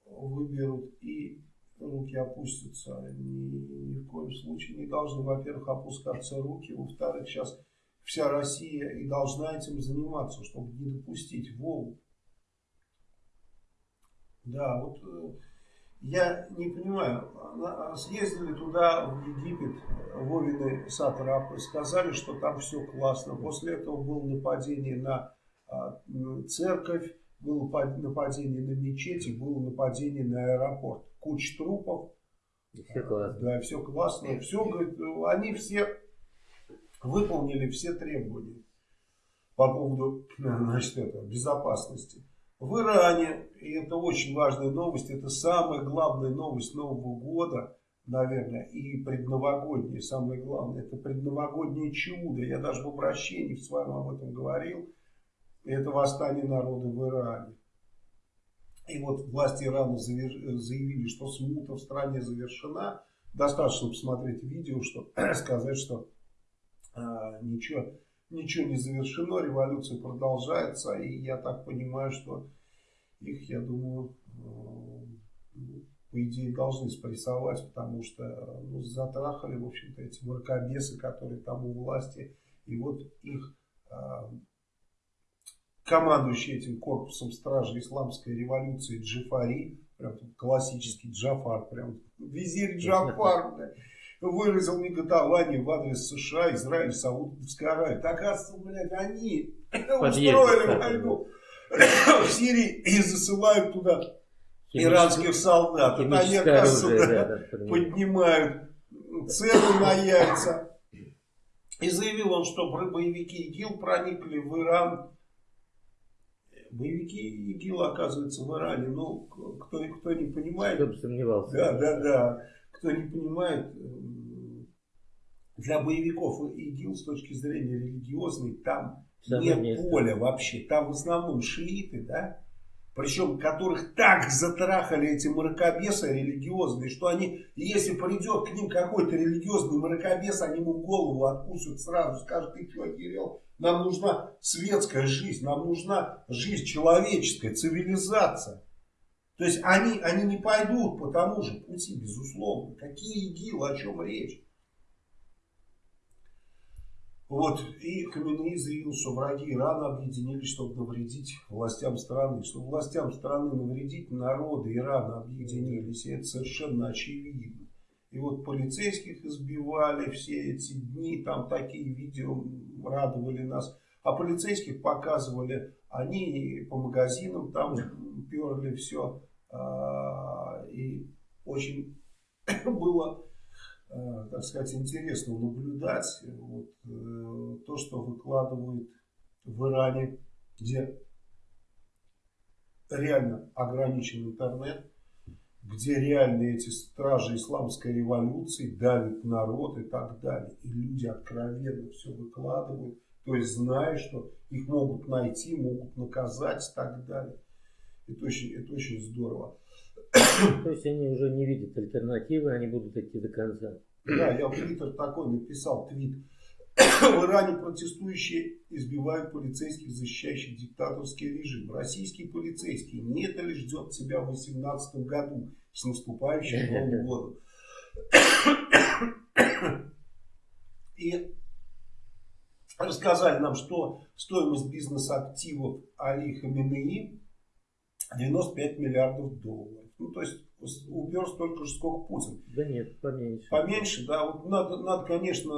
выберут и руки опустятся. Ни, ни в коем случае не должны, во-первых, опускаться руки. Во-вторых, сейчас вся Россия и должна этим заниматься, чтобы не допустить Вову. Да, вот э, я не понимаю, съездили туда, в Египет, Вовины сатрапы, сказали, что там все классно. После этого было нападение на а, церковь, было нападение на мечети, было нападение на аэропорт. Куча трупов. все классно. Да, все классно. Все, говорит, они все выполнили все требования по поводу значит, это, безопасности. В Иране, и это очень важная новость, это самая главная новость Нового года, наверное, и предновогодняя, самое главное, это предновогоднее чудо. Я даже в обращении с вами об этом говорил. Это восстание народа в Иране. И вот власти Ирана заявили, что смута в стране завершена. Достаточно посмотреть видео, чтобы сказать, что а, ничего ничего не завершено, революция продолжается, и я так понимаю, что их, я думаю, э, по идее должны спрессовать, потому что ну, затрахали, в общем-то, эти мракобесы, которые там у власти, и вот их э, командующий этим корпусом стражи исламской революции Джифари, прям классический Джафар, прям визирь Джафар, выразил неготование в адрес США, Израиль, Саудовской Аравии. Так, оказывается, блядь, они устроили войну в Сирии и засылают туда иранских солдат. Это они, оказывается, оружие, да, поднимают цены на яйца. И заявил он, что боевики ИГИЛ проникли в Иран. Боевики ИГИЛ, оказывается, в Иране. Ну, кто, кто не понимает. Кто бы сомневался. Да, да, да. Кто не понимает, для боевиков ИГИЛ с точки зрения религиозной там Самое нет место. поля вообще. Там в основном шииты, да? Причем которых так затрахали эти мракобесы религиозные, что они, если придет к ним какой-то религиозный мракобес, они ему голову откусят сразу, скажут, ты что, Кирилл, нам нужна светская жизнь, нам нужна жизнь человеческая, цивилизация. То есть они, они не пойдут по тому же пути, безусловно. Какие ИГИЛ, о чем речь? Вот, и Хаминеи заявил, что враги Ирана объединились, чтобы навредить властям страны. Чтобы властям страны навредить, народы Ирана объединились, и это совершенно очевидно. И вот полицейских избивали все эти дни, там такие видео радовали нас. А полицейских показывали, они по магазинам там перли все. А, и очень было Э, так сказать, интересно наблюдать вот, э, то, что выкладывают в Иране, где реально ограничен интернет, где реальные эти стражи исламской революции давят народ и так далее. И люди откровенно все выкладывают, то есть зная, что их могут найти, могут наказать и так далее. Это очень, это очень здорово. То есть они уже не видят альтернативы, они будут идти до конца. Да, я в Твиттер такой написал твит. В Иране протестующие избивают полицейских, защищающих диктаторский режим. Российские полицейские не это ли ждет себя в 2018 году с наступающим Новым годом. И рассказали нам, что стоимость бизнес-активов Али Хаминеи 95 миллиардов долларов. Ну, то есть убер столько же, сколько Путин. Да нет, поменьше. Поменьше, да. Вот надо, надо конечно,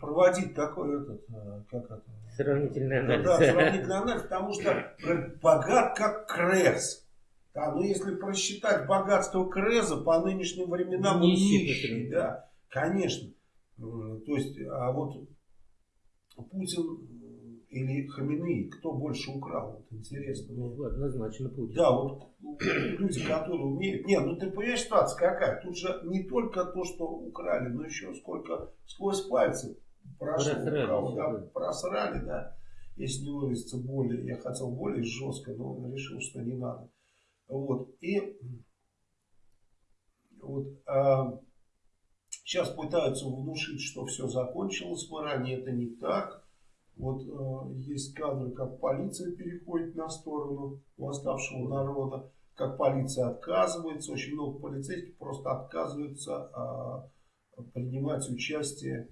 проводить такой этот, э, как это? Сравнительный анализ. Да, сравнительный анализ, потому что богат как Крес. Да, но если просчитать богатство Креза по нынешним временам, нищий, нищий да, конечно. То есть, а вот Путин или Хамины, кто больше украл? Вот интересно. Ну, однозначно Путин. Да, вот люди, которые умеют. Не, ну ты понимаешь, ситуация какая? Тут же не только то, что украли, но еще сколько сквозь пальцы прошло. Просрали, кого, да, просрали, да. Если не выразиться более, я хотел более жестко, но он решил, что не надо. Вот. И вот, а, сейчас пытаются внушить, что все закончилось в Иране. Это не так. Вот э, есть кадры, как полиция переходит на сторону восставшего народа, как полиция отказывается, очень много полицейских просто отказываются э, принимать участие.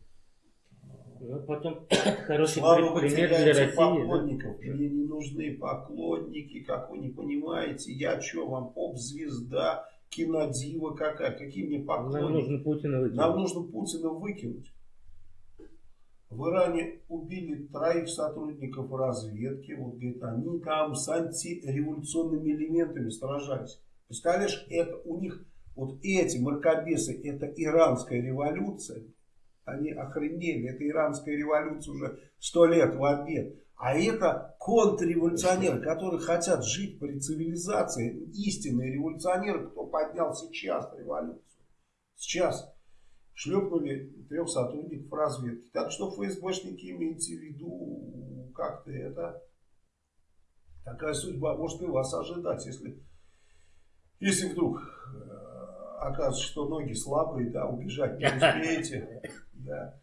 Ну, потом хороший Слава пример для России. поклонников. Да? Мне не нужны поклонники, как вы не понимаете. Я что, вам поп-звезда, кинодива какая? Какие мне поклонники? Нам нужно Путина выкинуть. Нам нужно Путина выкинуть. В Иране убили троих сотрудников разведки. Вот, говорит, они там с антиреволюционными элементами сражались. Представляешь, это у них, вот эти мракобесы, это иранская революция. Они охренели. Это иранская революция уже сто лет в обед. А это контрреволюционеры, которые хотят жить при цивилизации. Истинные революционеры, кто поднял сейчас революцию. Сейчас шлепнули трех сотрудников разведки. Так что ФСБшники имейте в виду, как-то это, такая судьба может и вас ожидать, если, если вдруг э, окажется, что ноги слабые, да, убежать не успеете. Да.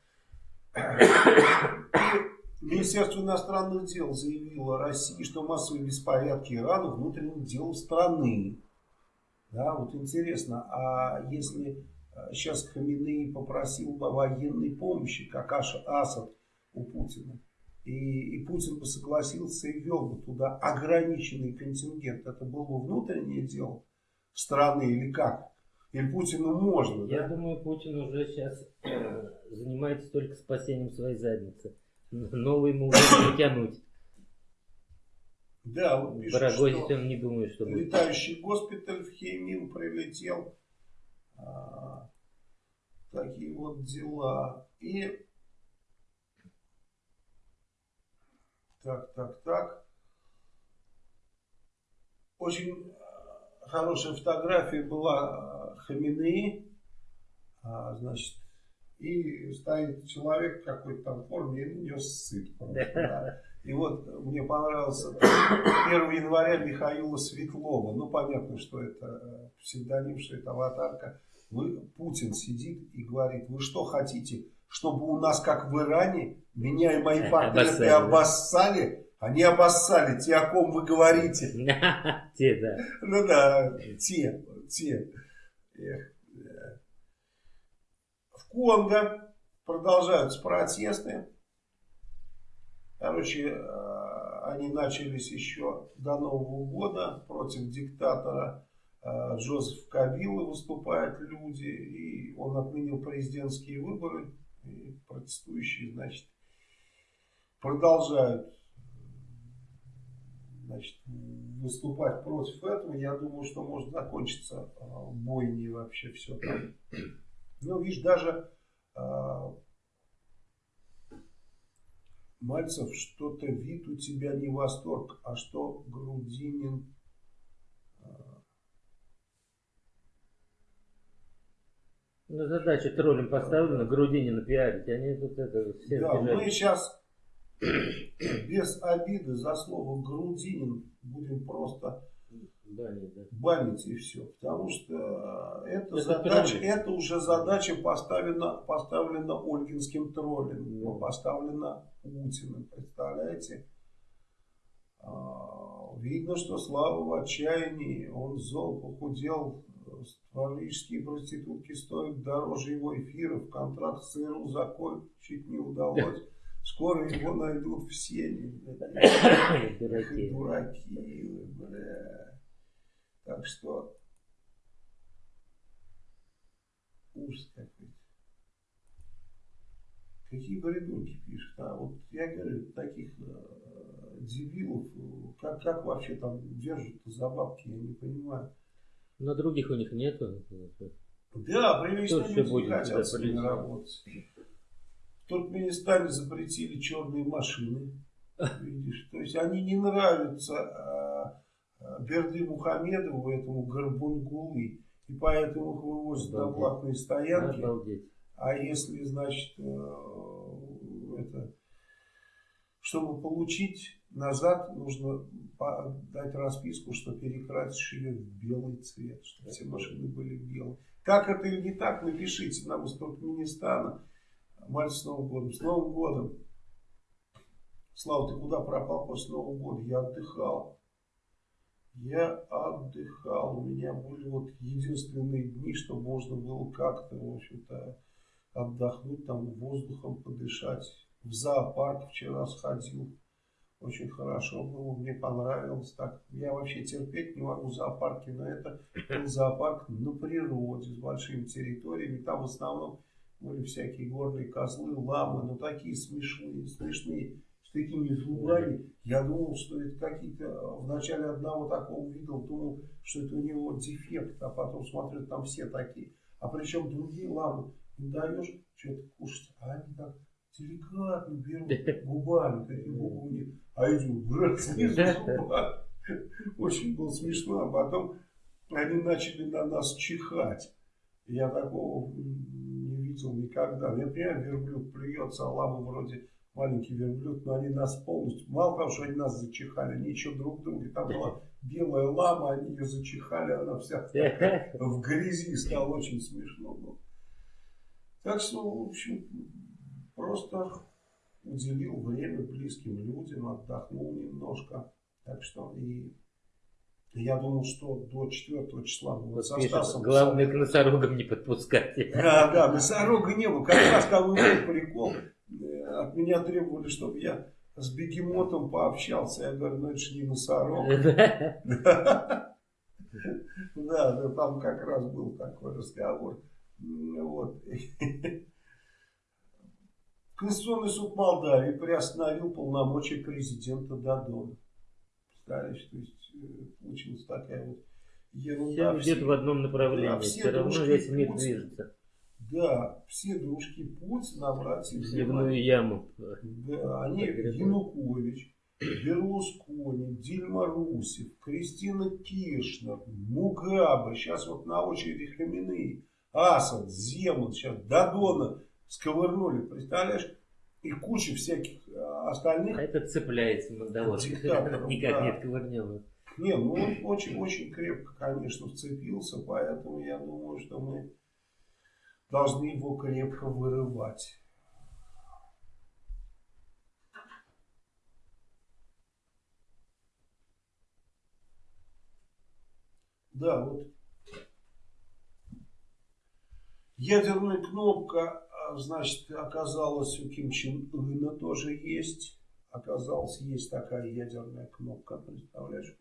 Министерство иностранных дел заявило России, что массовые беспорядки Ирана внутренним делом страны. Да, вот интересно, а если сейчас Хаминей попросил бы военной помощи, как Асад у Путина. И, и Путин бы согласился и ввел бы туда ограниченный контингент. Это было бы внутреннее дело страны или как? Или Путину можно? Я да? думаю, Путин уже сейчас э, занимается только спасением своей задницы. Новый ему уже не тянуть. Да, вот пишут, Барагозить он не думает, что Летающий госпиталь в Хеймин прилетел. А, такие вот дела. И так, так, так. Очень э, хорошая фотография была. А, значит, и стоит человек какой-то там в форме и на сыт. Просто, да. И вот мне понравился 1 января Михаила Светлова. Ну, понятно, что это э, псевдоним, что это аватарка. Вы, Путин сидит и говорит, вы что хотите, чтобы у нас, как в Иране, меня и мои портреты обоссали? Они обоссали, те, о ком вы говорите. Те, да. Ну да, те, те. В Конго продолжаются протесты. Короче, э, они начались еще до Нового года против диктатора э, Джозеф Кабилы выступают люди, и он отменил президентские выборы, и протестующие, значит, продолжают значит, выступать против этого. Я думаю, что может закончиться э, бойней вообще все там. Ну, видишь, даже Мальцев, что-то вид у тебя не восторг, а что Грудинин... А, Ну, задача троллем поставлена, Грудинина пиарить. Они тут это все Да, мы сейчас без обиды за слово Грудинин будем просто банить, да. банить и все. Потому что это, это задача, это уже задача поставлена, поставлена Ольгинским троллем, да. поставлена Путиным, представляете? А, видно, что Слава в отчаянии, он зол, похудел, Павлические проститутки стоят дороже его эфиров. Контракт с ЦРУ закончить не удалось. Скоро его найдут в сене. Дураки. Дураки, бля. Так что ужас какой-то. Какие бредунки пишут. А вот я говорю, таких э, дебилов, как, как вообще там держат за бабки, я не понимаю. Но других у них нету. Да, привычные люди хотят с ними работать. В Туркменистане запретили черные машины. Видишь, то есть они не нравятся а, а, Берды Мухамедову, этому Горбунгулы. И поэтому их вывозят Обалдеть. на платные стоянки. Обалдеть. А если, значит, э, это, чтобы получить назад, нужно дать расписку, что перекрасишь ее в белый цвет, чтобы все машины были белые. Как это или не так, напишите нам из Туркменистана. Мальчик с Новым годом. С Новым годом. Слава, ты куда пропал после Нового года? Я отдыхал. Я отдыхал. У меня были вот единственные дни, что можно было как-то, в общем-то, отдохнуть, там воздухом подышать. В зоопарк вчера сходил. Очень хорошо было, мне понравилось. Так, я вообще терпеть не могу зоопарки, но это был зоопарк на природе, с большими территориями. Там в основном были всякие горные козлы, ламы, но такие смешные, смешные, с такими зубами. Я думал, что это какие-то, вначале одного такого видел, думал, что это у него дефект, а потом смотрю, там все такие. А причем другие ламы, не даешь что-то кушать, а они так деликатно берут губами, такие губы а эти брат Очень было смешно. А потом они начали на нас чихать. Я такого не видел никогда. Я понимаю, верблюд плюется, а лама вроде маленький верблюд, но они нас полностью, мало того, что они нас зачихали, они еще друг друга, там была белая лама, они ее зачихали, она вся в грязи, стало очень смешно. Было. Так что, в общем, просто уделил время близким людям, отдохнул немножко. Так что и я думал, что до 4 числа будет вот со Стасом. Главное к носорогам не подпускать. Да, да, носорога не было. Как раз там был прикол. Э, от меня требовали, чтобы я с бегемотом пообщался. Я говорю, ну это же не носорог. Да, да, там как раз был такой разговор. Вот. Конституционный суд Молдавии приостановил полномочия президента Дадона. Представляешь, то есть э, получилась такая вот ерунда. Все идет в одном направлении, да, все, все равно весь мир Путин, движется. Да, все дружки Путина обратили Сливную яму. Да, они Янукович, Берлускони, Дильма Русев, Кристина Киршнер, Мугаба, сейчас вот на очереди Хамины, Асад, Земан, сейчас Дадона сковырнули, представляешь? И куча всяких э, остальных. А это цепляется мандавод. Никак да. не отковырнем. Не, ну он очень-очень крепко, конечно, вцепился, поэтому я думаю, что мы должны его крепко вырывать. Да, вот ядерная кнопка значит, оказалось у Ким Чен Ына тоже есть. Оказалось, есть такая ядерная кнопка, представляешь?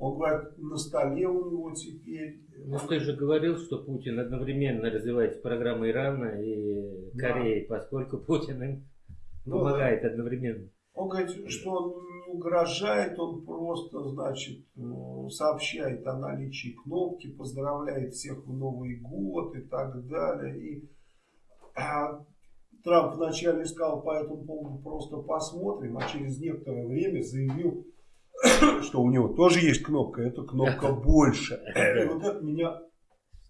Он говорит, на столе у него теперь... Ну, ты же говорил, что Путин одновременно развивает программы Ирана и Кореи, да. поскольку Путин им ну, помогает да. одновременно. Он говорит, что он не угрожает, он просто, значит, э, сообщает о наличии кнопки, поздравляет всех в Новый год и так далее. И а Трамп вначале сказал по этому поводу просто посмотрим, а через некоторое время заявил, что у него тоже есть кнопка, эта кнопка больше. И вот это меня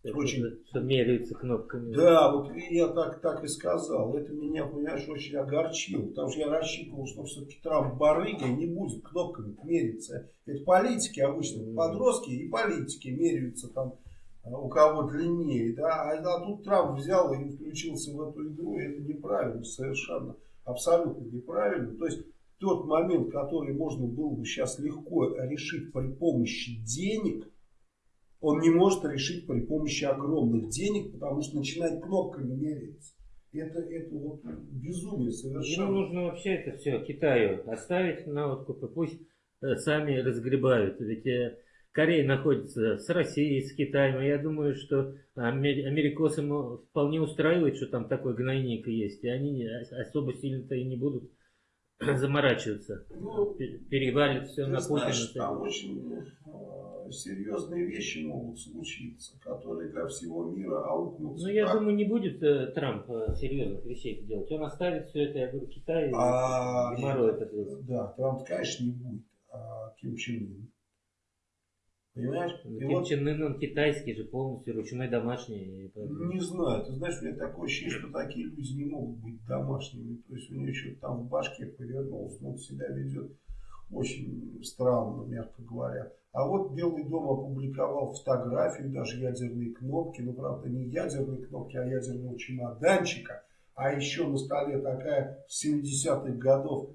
Очень. Что меряются кнопками. Да, вот я так, так и сказал. Это меня, понимаешь, очень огорчило. Потому что я рассчитывал, что все-таки Трамп барыга не будет кнопками мериться. Это политики обычно, подростки и политики меряются там а, у кого длиннее. Да? А, а тут Трамп взял и включился в эту игру. И это неправильно совершенно. Абсолютно неправильно. То есть тот момент, который можно было бы сейчас легко решить при помощи денег – он не может решить при помощи огромных денег, потому что начинает кнопками меряться. Это, это вот безумие совершенно. Ему нужно вообще это все Китаю оставить на откуп, и пусть э, сами разгребают. Ведь э, Корея находится с Россией, с Китаем. И я думаю, что америкосы вполне устраивает, что там такой гнойник есть. И они особо сильно-то и не будут заморачиваться. Ну, Перевалит все на Путина. Там очень серьезные вещи могут случиться, которые для всего мира аукнутся. Ну, я так. думаю, не будет э, Трамп э, серьезных вещей делать. Он оставит все это, я говорю, Китай а, и это, Да, Трамп, конечно, не будет. А Ким Чен Ын. Понимаешь? Ну, Ким вот... Чен Ын, он китайский же полностью, ручной домашний. Не знаю. Ты знаешь, у меня такое ощущение, что такие люди не могут быть домашними. То есть у него что-то там в башке повернулось. Он себя ведет очень странно, мягко говоря. А вот Белый дом опубликовал фотографию, даже ядерные кнопки, но правда не ядерные кнопки, а ядерного чемоданчика. А еще на столе такая 70-х годов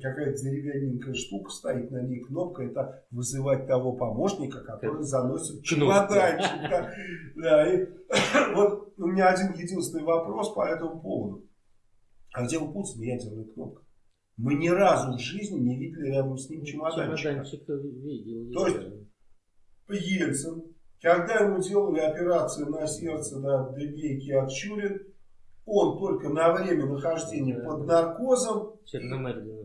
какая-то деревянненькая штука стоит, на ней кнопка, это вызывать того помощника, который заносит чемоданчик. Да. Да, и вот у меня один единственный вопрос по этому поводу. А где у Путина ядерная кнопка? Мы ни разу в жизни не видели рядом с ним чемоданчика. Чемоданчик видел. То есть Ельцин, когда ему делали операцию на сердце, да, Дебейки от Чурин, он только на время нахождения да. под наркозом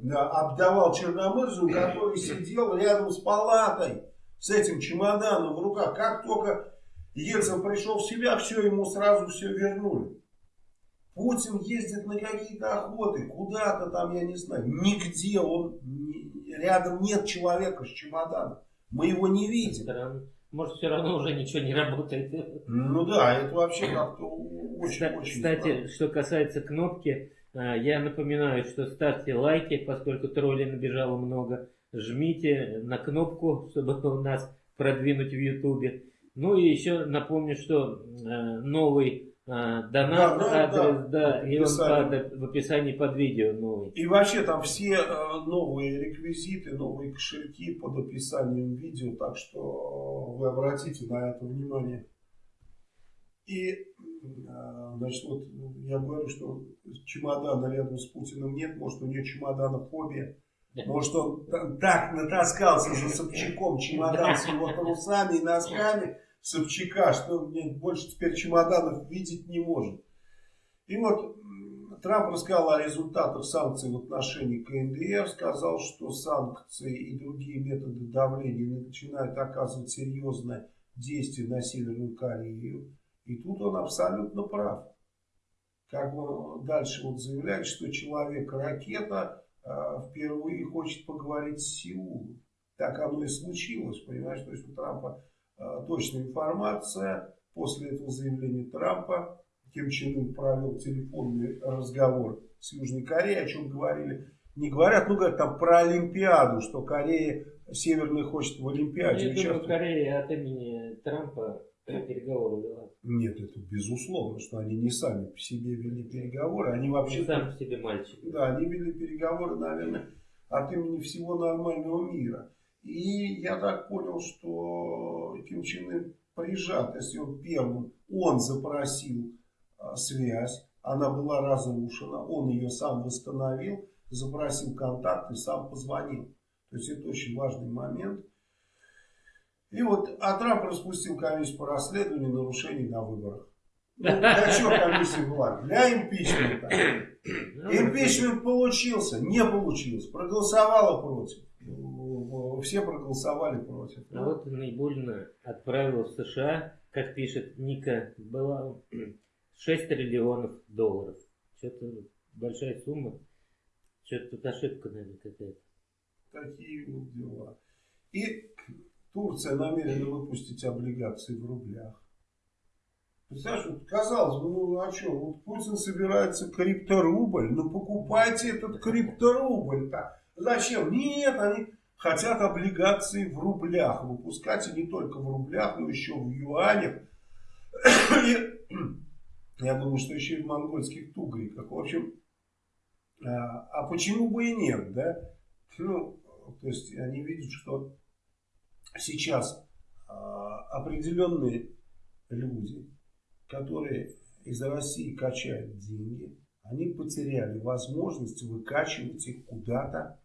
да, обдавал Черномырзу, который сидел рядом с палатой с этим чемоданом в руках. Как только Ельцин пришел в себя, все, ему сразу все вернули. Путин ездит на какие-то охоты, куда-то там, я не знаю, нигде он, рядом нет человека с чемоданом. Мы его не видим. Может, все равно уже ничего не работает. Ну да, это вообще как-то очень-очень Кстати, странно. что касается кнопки, а, я напоминаю, что ставьте лайки, поскольку троллей набежало много. Жмите на кнопку, чтобы нас продвинуть в Ютубе. Ну и еще напомню, что а, новый донат, да, адрес, да, да и он под, в описании под видео новый. И вообще там все э, новые реквизиты, новые кошельки под описанием видео, так что вы обратите на это внимание. И, э, значит, вот я говорю, что чемодана рядом с Путиным нет, может у нее чемоданофобия. Может он так натаскался за Собчаком чемодан с его трусами и носками, Собчака, что мне больше теперь чемоданов видеть не может. И вот Трамп рассказал о результатах санкций в отношении КНДР, сказал, что санкции и другие методы давления начинают оказывать серьезное действие на Северную Корею. И тут он абсолютно прав. Как бы дальше вот заявляет, что человек-ракета э, впервые хочет поговорить с Сеулом. Так оно и случилось, понимаешь? То есть у Трампа точная информация. После этого заявления Трампа Ким Чен Ын провел телефонный разговор с Южной Кореей, о чем говорили. Не говорят, ну говорят там про Олимпиаду, что Корея Северная хочет в Олимпиаде. Я думаю, Корея от имени Трампа переговоры вела. Нет, это безусловно, что они не сами по себе вели переговоры. Они вообще... Не сами по себе мальчики. Да, они вели переговоры, наверное, от имени всего нормального мира. И я так понял, что Ким Чен Ын прижат, если он первым, он запросил а, связь, она была разрушена, он ее сам восстановил, запросил контакт и сам позвонил. То есть это очень важный момент. И вот, а Трамп распустил комиссию по расследованию нарушений на выборах. Ну, для чего комиссия была? Для импичмента. Ну, Импичмент получился, не получился, проголосовала против все проголосовали против. А вот наибольно отправил в США, как пишет Ника, была 6 триллионов долларов. Что-то большая сумма. Что-то тут ошибка, наверное, какая-то. Такие вот дела. И Турция намерена выпустить облигации в рублях. Представляешь, вот, казалось бы, ну а что, вот Путин собирается крипторубль, ну покупайте этот крипторубль-то. Зачем? Нет, они хотят облигации в рублях выпускать, и не только в рублях, но еще в юанях. Я думаю, что еще и в монгольских тугриках. В общем, а, а почему бы и нет, да? Ну, то есть они видят, что сейчас а, определенные люди, которые из России качают деньги, они потеряли возможность выкачивать их куда-то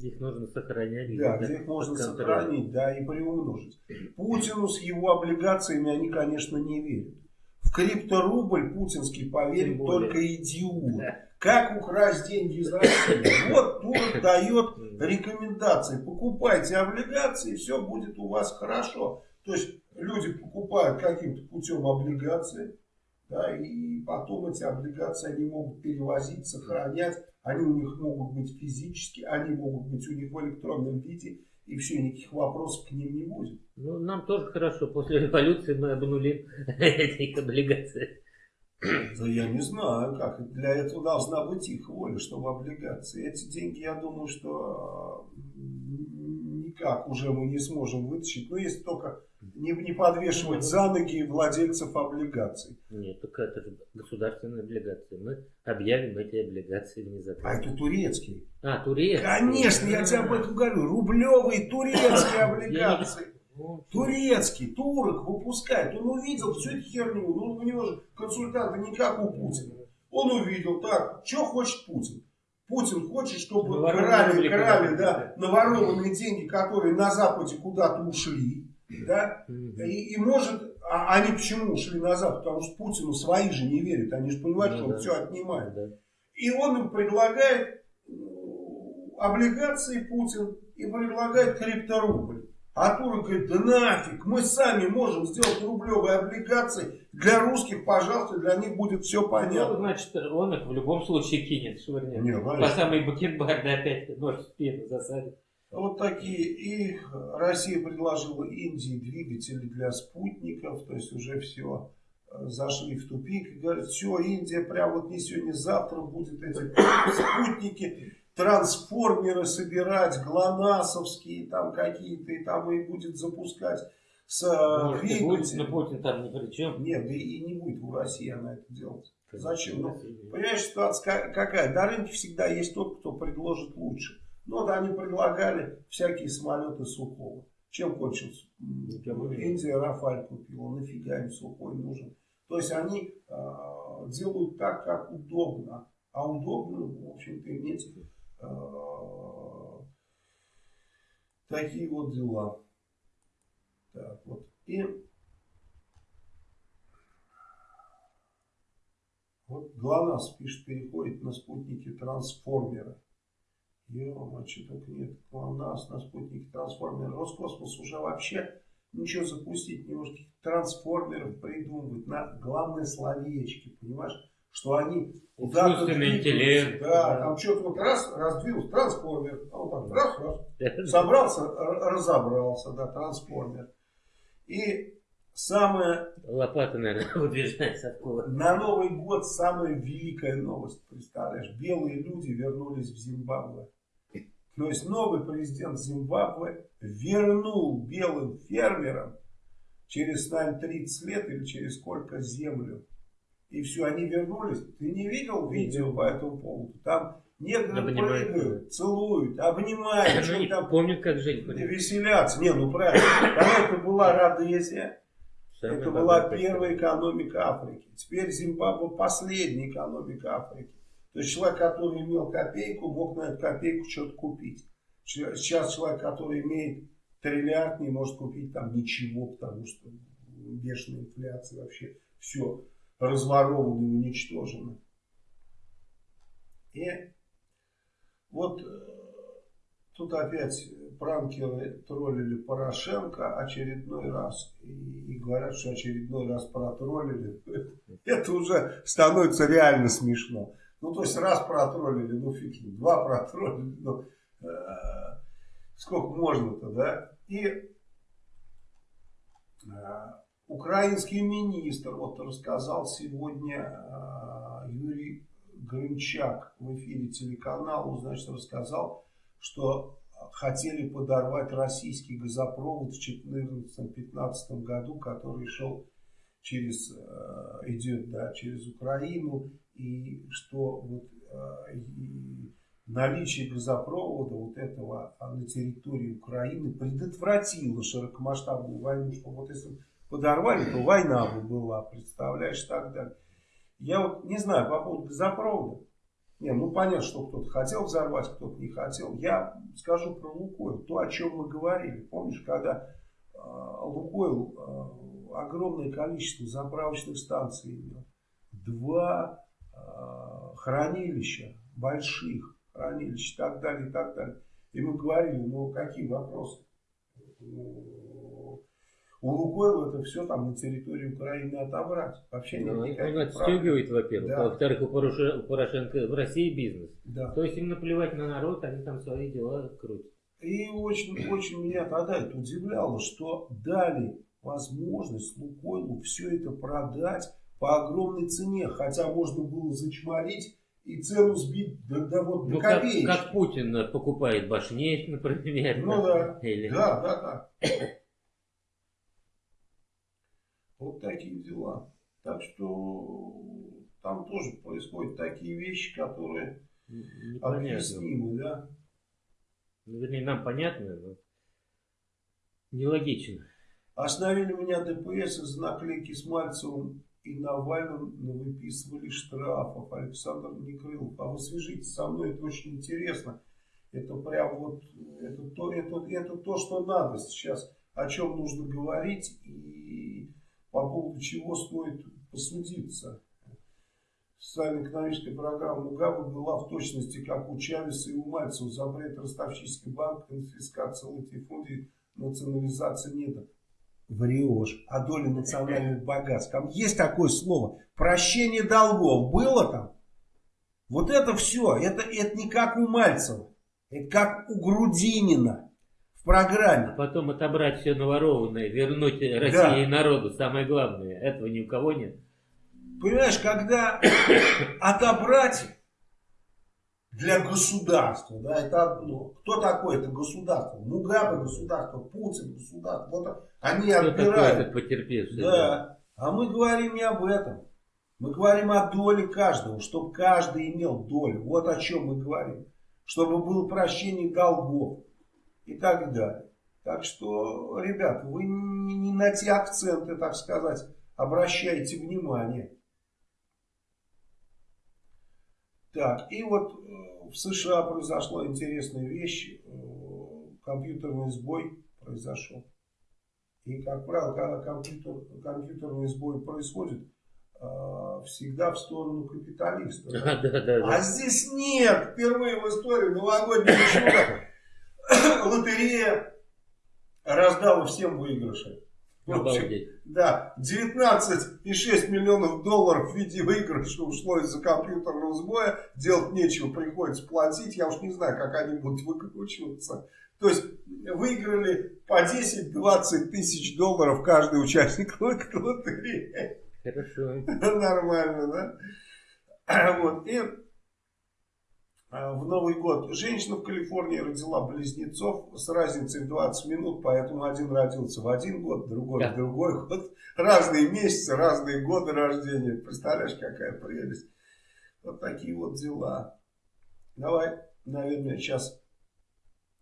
их нужно сохранять. Да, где их можно сохранить, да, и приумножить. Путину с его облигациями они, конечно, не верят. В крипторубль путинский поверит только идиот. Как украсть деньги из России? Вот Турок дает рекомендации. Покупайте облигации, все будет у вас хорошо. То есть люди покупают каким-то путем облигации, да, и потом эти облигации они могут перевозить, сохранять они у них могут быть физически, они могут быть у них в электронном виде, и все, никаких вопросов к ним не будет. Ну, нам тоже хорошо. После революции мы обнулим эти облигации. Да я не знаю, как. Для этого должна быть их воля, чтобы облигации. Эти деньги, я думаю, что никак уже мы не сможем вытащить. Но если только не, не подвешивать за ноги владельцев облигаций. Нет, только это же государственные облигации. Мы объявим эти облигации внезапно. А это турецкие. А, турецкие. Конечно, я тебе об этом говорю. Рублевые турецкие облигации. Турецкий, турок выпускает. Он увидел всю эту херню. Ну, у него же консультанты не как у Путина. Он увидел, так, что хочет Путин? Путин хочет, чтобы крали, крали, да, наворованные деньги, которые на Западе куда-то ушли да, и, и может, а они почему ушли назад? Потому что Путину свои же не верят, они же понимают, ну, что он да. все отнимает. Да. И он им предлагает облигации Путин и предлагает крипторубль. А Турок говорит, да нафиг, мы сами можем сделать рублевые облигации. Для русских, пожалуйста, для них будет все понятно. Ну, значит, он их в любом случае кинет, швырнет. Не, По самой Бакенбарде опять нож в спину засадит. Вот такие. И Россия предложила Индии двигатели для спутников. То есть уже все э, зашли в тупик. И говорят, все, Индия прямо вот не сегодня, завтра будет эти спутники, трансформеры собирать, глонасовские там какие-то, и там и будет запускать с э, Может, будет, но Путин там ни при чем. Нет, да и не будет у России она это делать. Зачем? Ну, понимаешь, ситуация какая? На рынке всегда есть тот, кто предложит лучше. Ну, вот они предлагали всякие самолеты Сухого. Чем кончился? Индия Рафаль купила. Нафига им Сухой нужен? То есть они э, делают так, как удобно. А удобно, в общем-то, иметь такие вот дела. Так, вот. И вот ГЛОНАСС пишет, переходит на спутники трансформера. Ё, что только нет. Нас на спутнике трансформер. Роскосмос уже вообще ничего запустить не может. Трансформеров придумывать на главное словечки, понимаешь? Что они куда-то интеллект. Да, да, там что-то вот раз, раздвинулся, трансформер. А он так раз, раз. Собрался, разобрался, да, трансформер. И самое... Лопата, наверное, выдвижается откуда. На Новый год самая великая новость, представляешь? Белые люди вернулись в Зимбабве. То есть новый президент Зимбабве вернул белым фермерам через, наверное, 30 лет или через сколько землю. И все, они вернулись. Ты не видел видео по этому поводу? Там негры Обнимают. прыгают, целуют, обнимают. Что там помнят, как жить. Веселятся. Не, ну правильно. Тогда это была Родезия. Это была первая экономика Африки. Теперь Зимбабве последняя экономика Африки. То есть человек, который имел копейку, мог на эту копейку что-то купить. Сейчас человек, который имеет триллиард, не может купить там ничего, потому что бешеная инфляция вообще все разворовано и уничтожено. И вот э, тут опять пранкеры троллили Порошенко очередной раз. И, и говорят, что очередной раз протроллили. Это уже становится реально смешно. Ну, то есть раз протроллили, ну фиг два протроллили, ну, э, сколько можно-то, да? И э, украинский министр, вот рассказал сегодня э, Юрий Гринчак в эфире телеканала, значит, рассказал, что хотели подорвать российский газопровод в 2014-2015 году, который шел через, э, идет да, через Украину, и что вот, э, и наличие газопровода вот этого а, на территории Украины предотвратило широкомасштабную войну, что вот если подорвали, то война бы была, представляешь, так далее. Я вот не знаю по поводу газопровода. Не, ну понятно, что кто-то хотел взорвать, кто-то не хотел. Я скажу про Лукойл, то, о чем мы говорили. Помнишь, когда э, Лукойл э, огромное количество заправочных станций имел, два э, хранилища больших, хранилищ и так далее, и так далее. И мы говорили, ну какие вопросы? Ну, у Лукойла это все там на территории Украины отобрать. Вообще ну, нет Он отстегивает, во-первых. Да. Во-вторых, у, у Порошенко в России бизнес. Да. То есть им наплевать на народ, они там свои дела крутят. И очень, очень меня тогда это удивляло, что дали возможность Лукойлу все это продать по огромной цене. Хотя можно было зачморить и цену сбить до, до вот ну, как, как Путин покупает башней, например. Ну да, Или... да, да, да. Вот такие дела. Так что там тоже происходят такие вещи, которые объяснимы, да. Ну, вернее, нам понятно, но нелогично. Остановили меня ДПС из-за наклейки с Мальцевым и Навальным выписывали штрафов. Александр Некрылов. А вы свяжитесь со мной, это очень интересно. Это прям вот, это то, это, это то, что надо сейчас, о чем нужно говорить и по поводу чего стоит посудиться. Социально-экономическая программа Мугабе была в точности, как у Чавеса и у Мальцева. Запрет ростовщический банк, конфискация латифундий, национализация недр врешь о доле национальных богатств. Там есть такое слово. Прощение долгов. Было там? Вот это все. Это, это не как у Мальцева. Это как у Грудинина программе. А потом отобрать все наворованное, вернуть России да. и народу. Самое главное. Этого ни у кого нет. Понимаешь, когда отобрать для государства, да, это одно. Кто такой это государство? Мугабе государство, Путин государство. Вот они Кто отбирают. Такой потерпевший? Да. да. А мы говорим не об этом. Мы говорим о доле каждого, чтобы каждый имел долю. Вот о чем мы говорим. Чтобы было прощение долгов и так далее. Так что, ребят, вы не на те акценты, так сказать, обращайте внимание. Так, и вот э, в США произошла интересная вещь. Э, компьютерный сбой произошел. И, как правило, когда компьютер, компьютерный сбой происходит, э, всегда в сторону капиталиста. Да? Да, да, да. А здесь нет. Впервые в истории новогоднего чуда лотерея раздала всем выигрыши. Обалдеть. Да, 19,6 миллионов долларов в виде выигрыша ушло из-за компьютерного сбоя. Делать нечего, приходится платить. Я уж не знаю, как они будут выкручиваться. То есть выиграли по 10-20 тысяч долларов каждый участник лотереи. Хорошо. Нормально, да? Вот. И в Новый год. Женщина в Калифорнии родила близнецов с разницей в 20 минут, поэтому один родился в один год, другой да. в другой год. Разные месяцы, разные годы рождения. Представляешь, какая прелесть. Вот такие вот дела. Давай, наверное, сейчас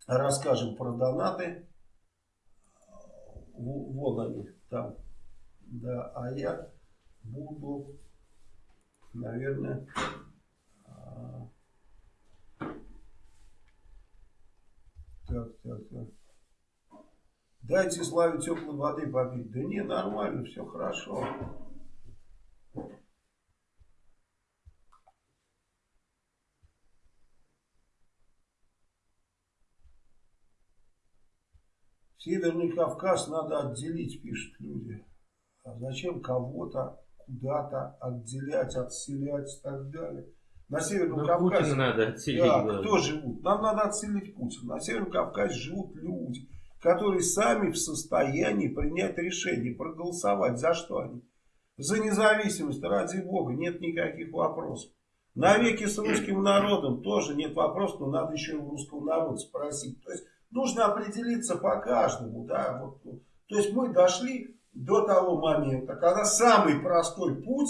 расскажем про донаты. Вон они там. Да, а я буду, наверное... Так, так, так. Дайте Славе теплой воды попить. Да не, нормально, все хорошо. Северный Кавказ надо отделить, пишут люди. А зачем кого-то куда-то отделять, отселять и так далее? На Северном Но Кавказе. Путина надо отселить. Да, кто живут? Нам надо отселить Путина. На Северном Кавказе живут люди. которые сами в состоянии принять решение, проголосовать. За что они? За независимость, ради бога, нет никаких вопросов. Навеки с русским народом тоже нет вопросов, но надо еще у русского народа спросить. То есть нужно определиться по каждому. Да? Вот, то есть мы дошли до того момента, когда самый простой путь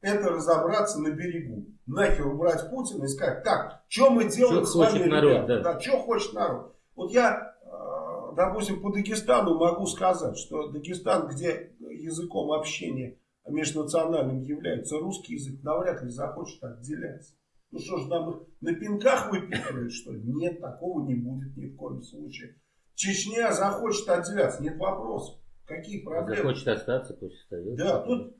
это разобраться на берегу. Нахер убрать Путина и сказать, так, что мы делаем что с вами, народ, ребята? Да. Да, что хочет народ. Вот я, э, допустим, по Дагестану могу сказать, что Дагестан, где языком общения межнациональным является русский язык, навряд ли захочет отделяться. Ну что ж, нам их на пинках выпихивают, что ли? Нет, такого не будет ни в коем случае. Чечня захочет отделяться, нет вопросов. Какие проблемы? Захочет остаться, пусть остается. Да, тут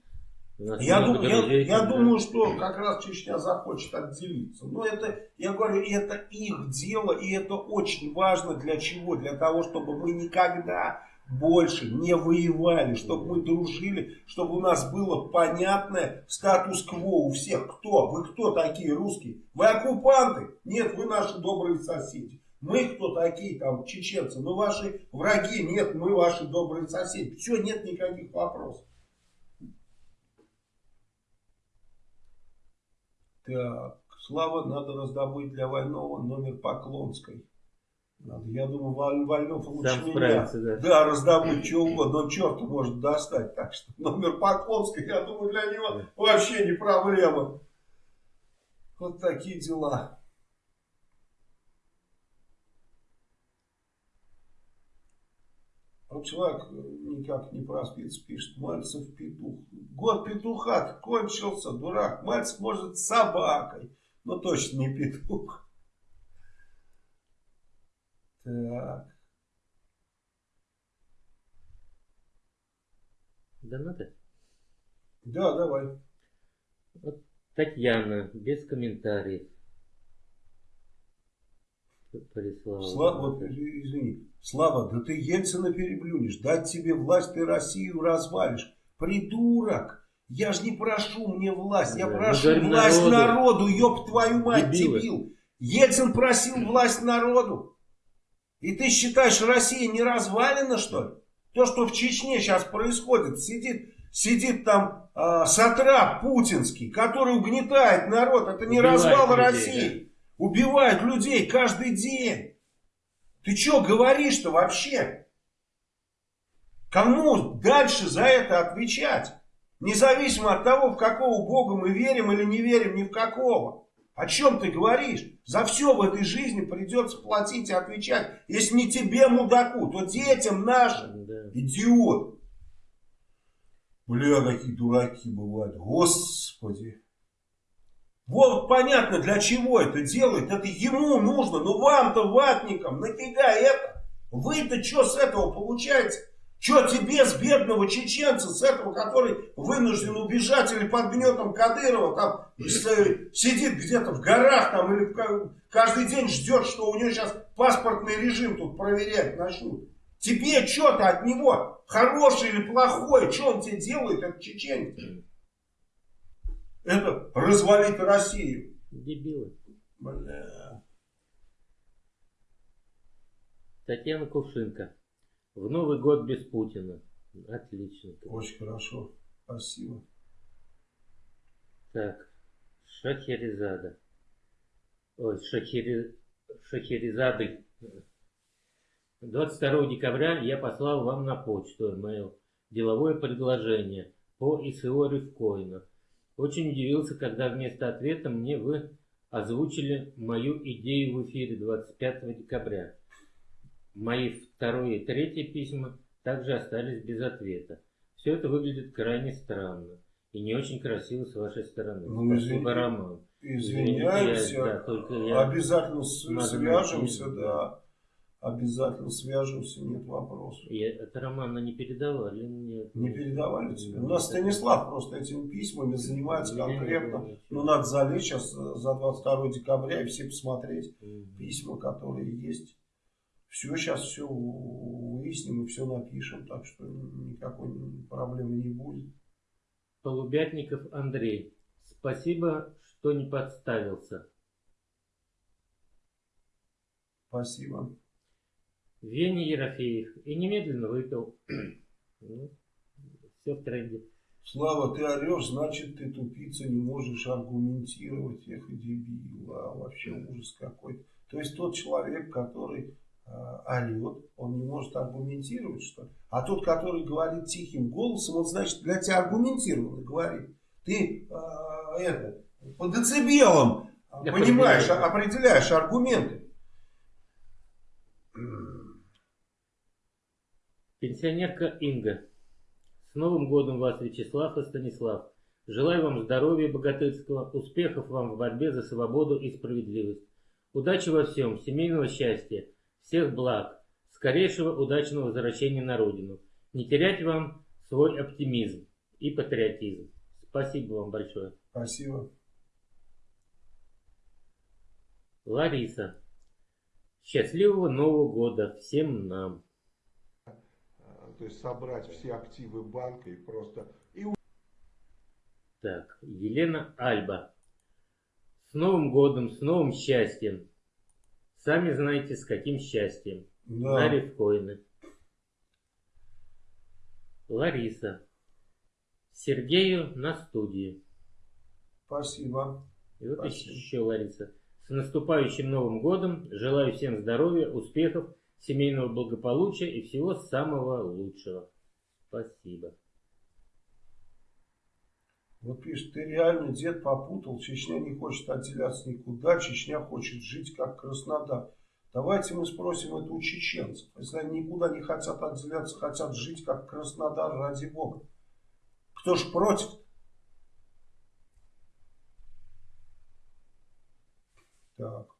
я, дум, я, я думаю, что как раз Чечня захочет отделиться. Но это, я говорю, это их дело, и это очень важно для чего? Для того, чтобы мы никогда больше не воевали, чтобы мы дружили, чтобы у нас было понятное статус-кво у всех. Кто? Вы кто такие русские? Вы оккупанты? Нет, вы наши добрые соседи. Мы кто такие там чеченцы? Мы ваши враги? Нет, мы ваши добрые соседи. Все, нет никаких вопросов. Так, Слава, надо раздобыть для Вольного номер Поклонской. Надо, я думаю, Вольнов лучше Сам меня. Да. да, раздобыть что угодно. Он черта может достать. Так что номер Поклонской, я думаю, для него вообще не проблема. Вот такие дела. Вот человек никак не проспится, пишет, Мальцев петух. Год петуха кончился, дурак. Мальцев может с собакой, но точно не петух. Так. Донаты? Да, давай. Вот Татьяна, без комментариев. Слава, вот, извини. Слава, да ты Ельцина переблюнешь. Дать тебе власть, ты Россию развалишь. Придурок. Я же не прошу мне власть. Я да, прошу власть народу. народу. Ёб твою мать, Дебилы. дебил. Ельцин просил власть народу. И ты считаешь, Россия не развалена, что ли? То, что в Чечне сейчас происходит, сидит, сидит там э, сатрап путинский, который угнетает народ. Это не Убивает развал людей, России. Да? Убивает людей каждый день. Ты что говоришь-то вообще? Кому дальше за это отвечать? Независимо от того, в какого Бога мы верим или не верим, ни в какого. О чем ты говоришь? За все в этой жизни придется платить и отвечать. Если не тебе, мудаку, то детям нашим. Да. Идиот. Бля, какие дураки бывают. Господи. Вот понятно, для чего это делает. Это ему нужно. Но вам-то, ватникам, нафига это? Вы-то что с этого получаете? Что тебе с бедного чеченца, с этого, который вынужден убежать или под гнетом Кадырова, там сидит где-то в горах там или каждый день ждет, что у него сейчас паспортный режим тут проверять начнут. Тебе что-то от него, хороший или плохой, что он тебе делает, этот чеченец? Это развалить Россию. Дебилы. Бля. Татьяна Кувшинка. В Новый год без Путина. Отлично. Очень хорошо. Спасибо. Так. Шахерезада. Ой, Шахери... Шахерезады. 22 декабря я послал вам на почту email деловое предложение по ИСО Рифкоина. Очень удивился, когда вместо ответа мне вы озвучили мою идею в эфире 25 декабря. Мои второе и третье письма также остались без ответа. Все это выглядит крайне странно и не очень красиво с вашей стороны. Ну, Спасибо, Роман. Извиняемся. Я, да, только я Обязательно свяжемся, да. Обязательно свяжемся, нет вопросов. И это Романа не передавали мне. Не передавали тебе? У нас Станислав просто этими письмами занимается конкретно. Ну, надо залечь сейчас за 22 декабря и все посмотреть письма, которые есть. Все, сейчас все выясним и все напишем, так что никакой проблемы не будет. Полубятников Андрей. Спасибо, что не подставился. Спасибо. Веня Ерофеев. И немедленно выпил. Ну, все в тренде. Слава, ты орешь, значит ты тупица, не можешь аргументировать. Эх, дебил, а вообще ужас какой-то. То есть тот человек, который э, орет, он не может аргументировать, что ли? А тот, который говорит тихим голосом, он, значит, для тебя аргументированно говорит. Ты э, это, по децибелам, Я понимаешь, понимаю. определяешь аргументы. Пенсионерка Инга. С Новым годом вас, Вячеслав и Станислав. Желаю вам здоровья богатырского, успехов вам в борьбе за свободу и справедливость. Удачи во всем, семейного счастья, всех благ, скорейшего удачного возвращения на родину. Не терять вам свой оптимизм и патриотизм. Спасибо вам большое. Спасибо. Лариса. Счастливого Нового года всем нам то есть собрать все активы банка и просто... И... Так, Елена Альба. С Новым годом, с новым счастьем. Сами знаете, с каким счастьем. Да. На рифкоины. Лариса. Сергею на студии. Спасибо. И вот Спасибо. еще Лариса. С наступающим Новым годом. Желаю всем здоровья, успехов семейного благополучия и всего самого лучшего. Спасибо. Вот пишет, ты реально дед попутал, Чечня не хочет отделяться никуда, Чечня хочет жить как Краснодар. Давайте мы спросим это у чеченцев. Если они никуда не хотят отделяться, хотят жить как Краснодар, ради Бога. Кто ж против? Так.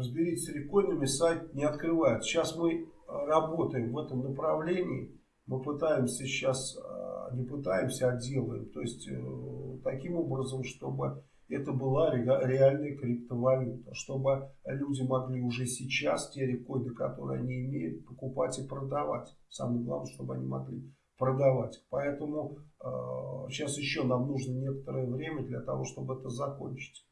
Разберитесь с рекойнами, сайт не открывает. Сейчас мы э, работаем в этом направлении. Мы пытаемся сейчас, э, не пытаемся, а делаем. То есть, э, таким образом, чтобы это была реальная криптовалюта. Чтобы люди могли уже сейчас те рекойны, которые они имеют, покупать и продавать. Самое главное, чтобы они могли продавать. Поэтому сейчас еще нам нужно некоторое время для того, чтобы это закончить.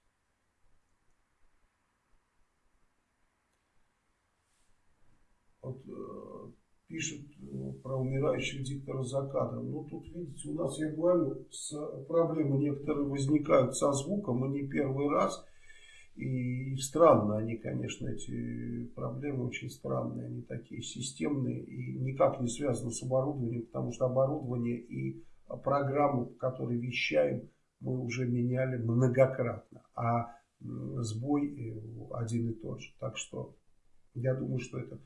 Вот, э, пишет э, про умирающего диктора за кадром. Ну, тут, видите, у нас, я говорю, с, проблемы некоторые возникают со звуком, и не первый раз. И странно они, конечно, эти проблемы очень странные, они такие системные и никак не связаны с оборудованием, потому что оборудование и программу, по которой вещаем, мы уже меняли многократно, а сбой э, один и тот же. Так что я думаю, что это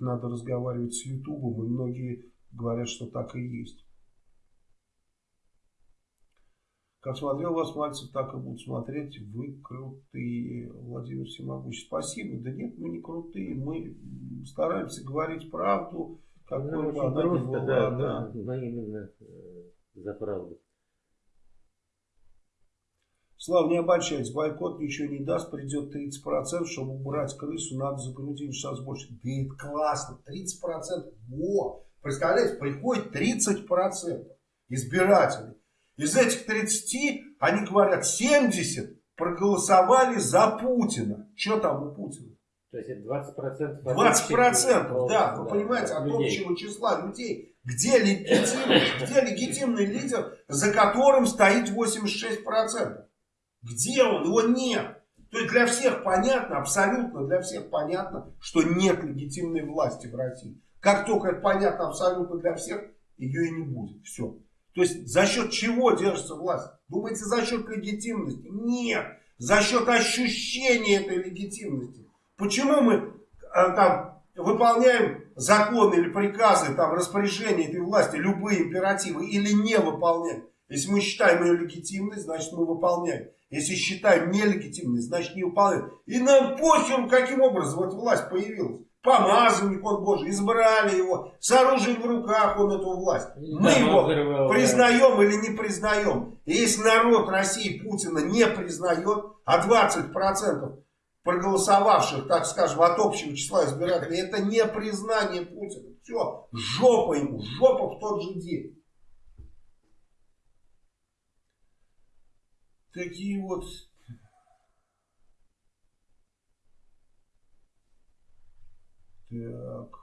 надо разговаривать с Ютубом, и многие говорят, что так и есть. Как смотрел вас, Мальцев, так и будут смотреть. Вы крутые, Владимир Всемогущий. Спасибо. Да нет, мы не крутые. Мы стараемся говорить правду, какой ну, бы она ни была. Да, да. Мы именно э, за правду. Слава, не обольщайтесь, бойкот ничего не даст, придет 30%, чтобы убрать крысу, надо загрузить сейчас больше. Да это классно, 30%, во! Представляете, приходит 30% избирателей. Из этих 30, они говорят, 70 проголосовали за Путина. Что там у Путина? То есть это 20%? 20%, процентов, да, вы да, понимаете, от людей. общего числа людей. Где легитимный, где легитимный лидер, за которым стоит 86%? Где он? Его нет. То есть для всех понятно, абсолютно для всех понятно, что нет легитимной власти в России. Как только это понятно абсолютно для всех, ее и не будет. Все. То есть за счет чего держится власть? Думаете, за счет легитимности? Нет. За счет ощущения этой легитимности. Почему мы а, там выполняем законы или приказы, там распоряжения этой власти, любые императивы, или не выполняем? Если мы считаем ее легитимной, значит мы выполняем. Если считаем нелегитимной, значит не выполняем. И нам похер, каким образом эта власть появилась. Помазанник он Божий, избрали его, с оружием в руках он эту власть. Мы его признаем или не признаем. И если народ России Путина не признает, а 20% проголосовавших, так скажем, от общего числа избирателей, это не признание Путина. Все, жопа ему, жопа в тот же день. Такие вот так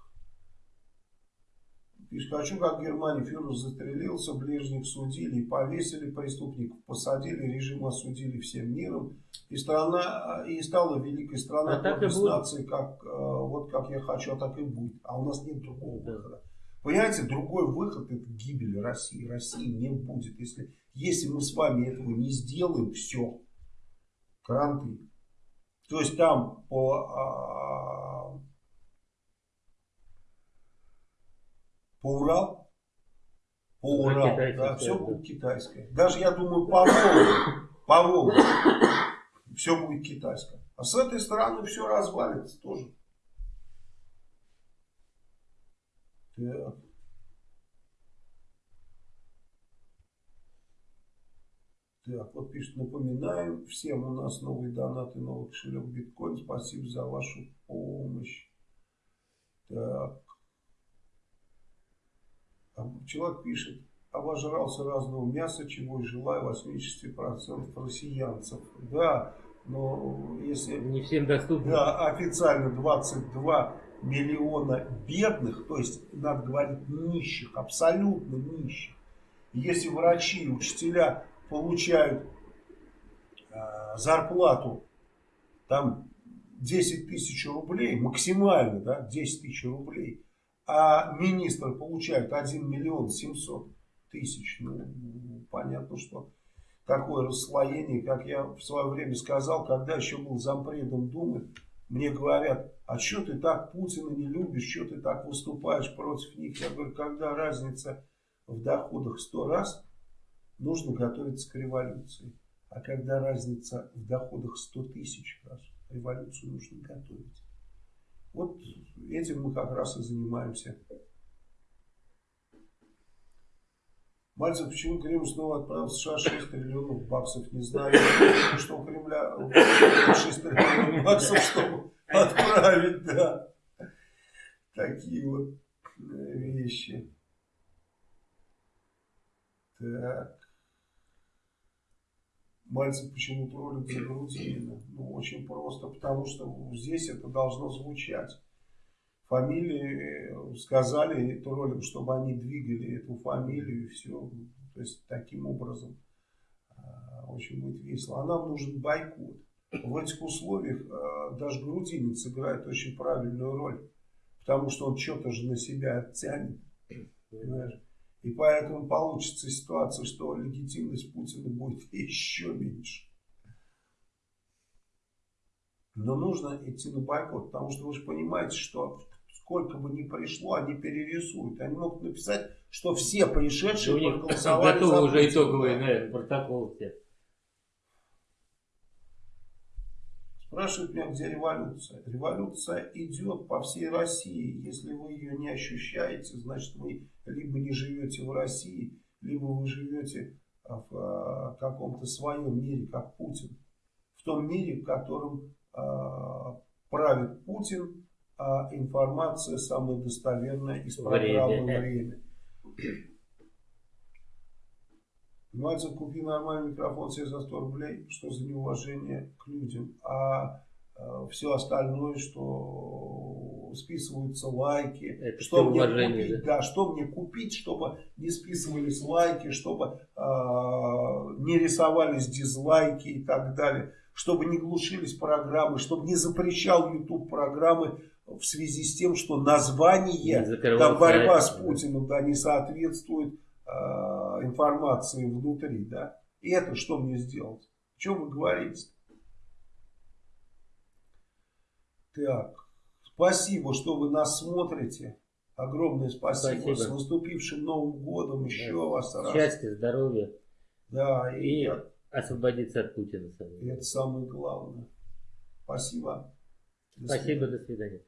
Пишет, хочу, как в Германии фюрер застрелился, ближних судили повесили преступников, посадили, режим осудили всем миром. И страна, и стала великой страной, а так нации, как, э, вот как я хочу, а так и будет. А у нас нет другого выхода. Понимаете, другой выход это гибель России. России не будет. Если, если мы с вами этого не сделаем, все. Кранты. То есть там по а, по Урал, по Урал, да, все будет китайское. Даже, я думаю, по Волге, по Волге все будет китайское. А с этой стороны все развалится тоже. Так. Так, вот пишет, напоминаем всем, у нас новый донат и новый кошелек биткоин. Спасибо за вашу помощь. Так. А человек пишет, обожрался разного мяса, чего и желаю 80% россиянцев. Да, но если... Не всем доступно. Да, официально 22 миллиона бедных, то есть, надо говорить, нищих, абсолютно нищих. Если врачи и учителя получают э, зарплату там 10 тысяч рублей, максимально, да, 10 тысяч рублей, а министры получают 1 миллион 700 тысяч. Ну, понятно, что такое расслоение, как я в свое время сказал, когда еще был зампредом Думы, мне говорят, а что ты так Путина не любишь, что ты так выступаешь против них? Я говорю, когда разница в доходах 100 раз, нужно готовиться к революции. А когда разница в доходах 100 тысяч раз, революцию нужно готовить. Вот этим мы как раз и занимаемся. Мальцев, почему Кремль снова отправил в США 6 триллионов баксов? Не знаю, что у Кремля 6 триллионов баксов, чтобы отправить, да. Такие вот вещи. Так. Мальцев почему троллит за Грудинина? Ну, очень просто, потому что здесь это должно звучать. Фамилии сказали троллям, чтобы они двигали эту фамилию и все. То есть, таким образом а, очень будет весело. А нам нужен бойкот. В этих условиях а, даже Грудинин сыграет очень правильную роль. Потому что он что-то же на себя оттянет. Понимаешь? И поэтому получится ситуация, что легитимность Путина будет еще меньше. Но нужно идти на бойкот, потому что вы же понимаете, что сколько бы ни пришло, они перерисуют. Они могут написать, что все пришедшие да проголосовали готовы за уже итоговые, наверное, протокол все. Спрашивают меня, где революция. Революция идет по всей России. Если вы ее не ощущаете, значит вы либо не живете в России, либо вы живете в а, каком-то своем мире, как Путин. В том мире, в котором э, правит Путин, а информация самая достоверная из программы «Время». Мальцев, купи нормальный микрофон себе за 100 рублей, что за неуважение к людям. А э, все остальное, что списываются лайки, Это что мне купить, да? да, что мне купить, чтобы не списывались лайки, чтобы э, не рисовались дизлайки и так далее, чтобы не глушились программы, чтобы не запрещал YouTube программы в связи с тем, что название, там борьба с Путиным, да, не соответствует Э, информации внутри, да, и это что мне сделать? Что вы говорите? Так, спасибо, что вы нас смотрите. Огромное спасибо. спасибо. С наступившим Новым годом еще да. вас раз. Счастья, здоровья. Да, и, и освободиться от Путина. И это самое главное. Спасибо. До спасибо, свидания. до свидания.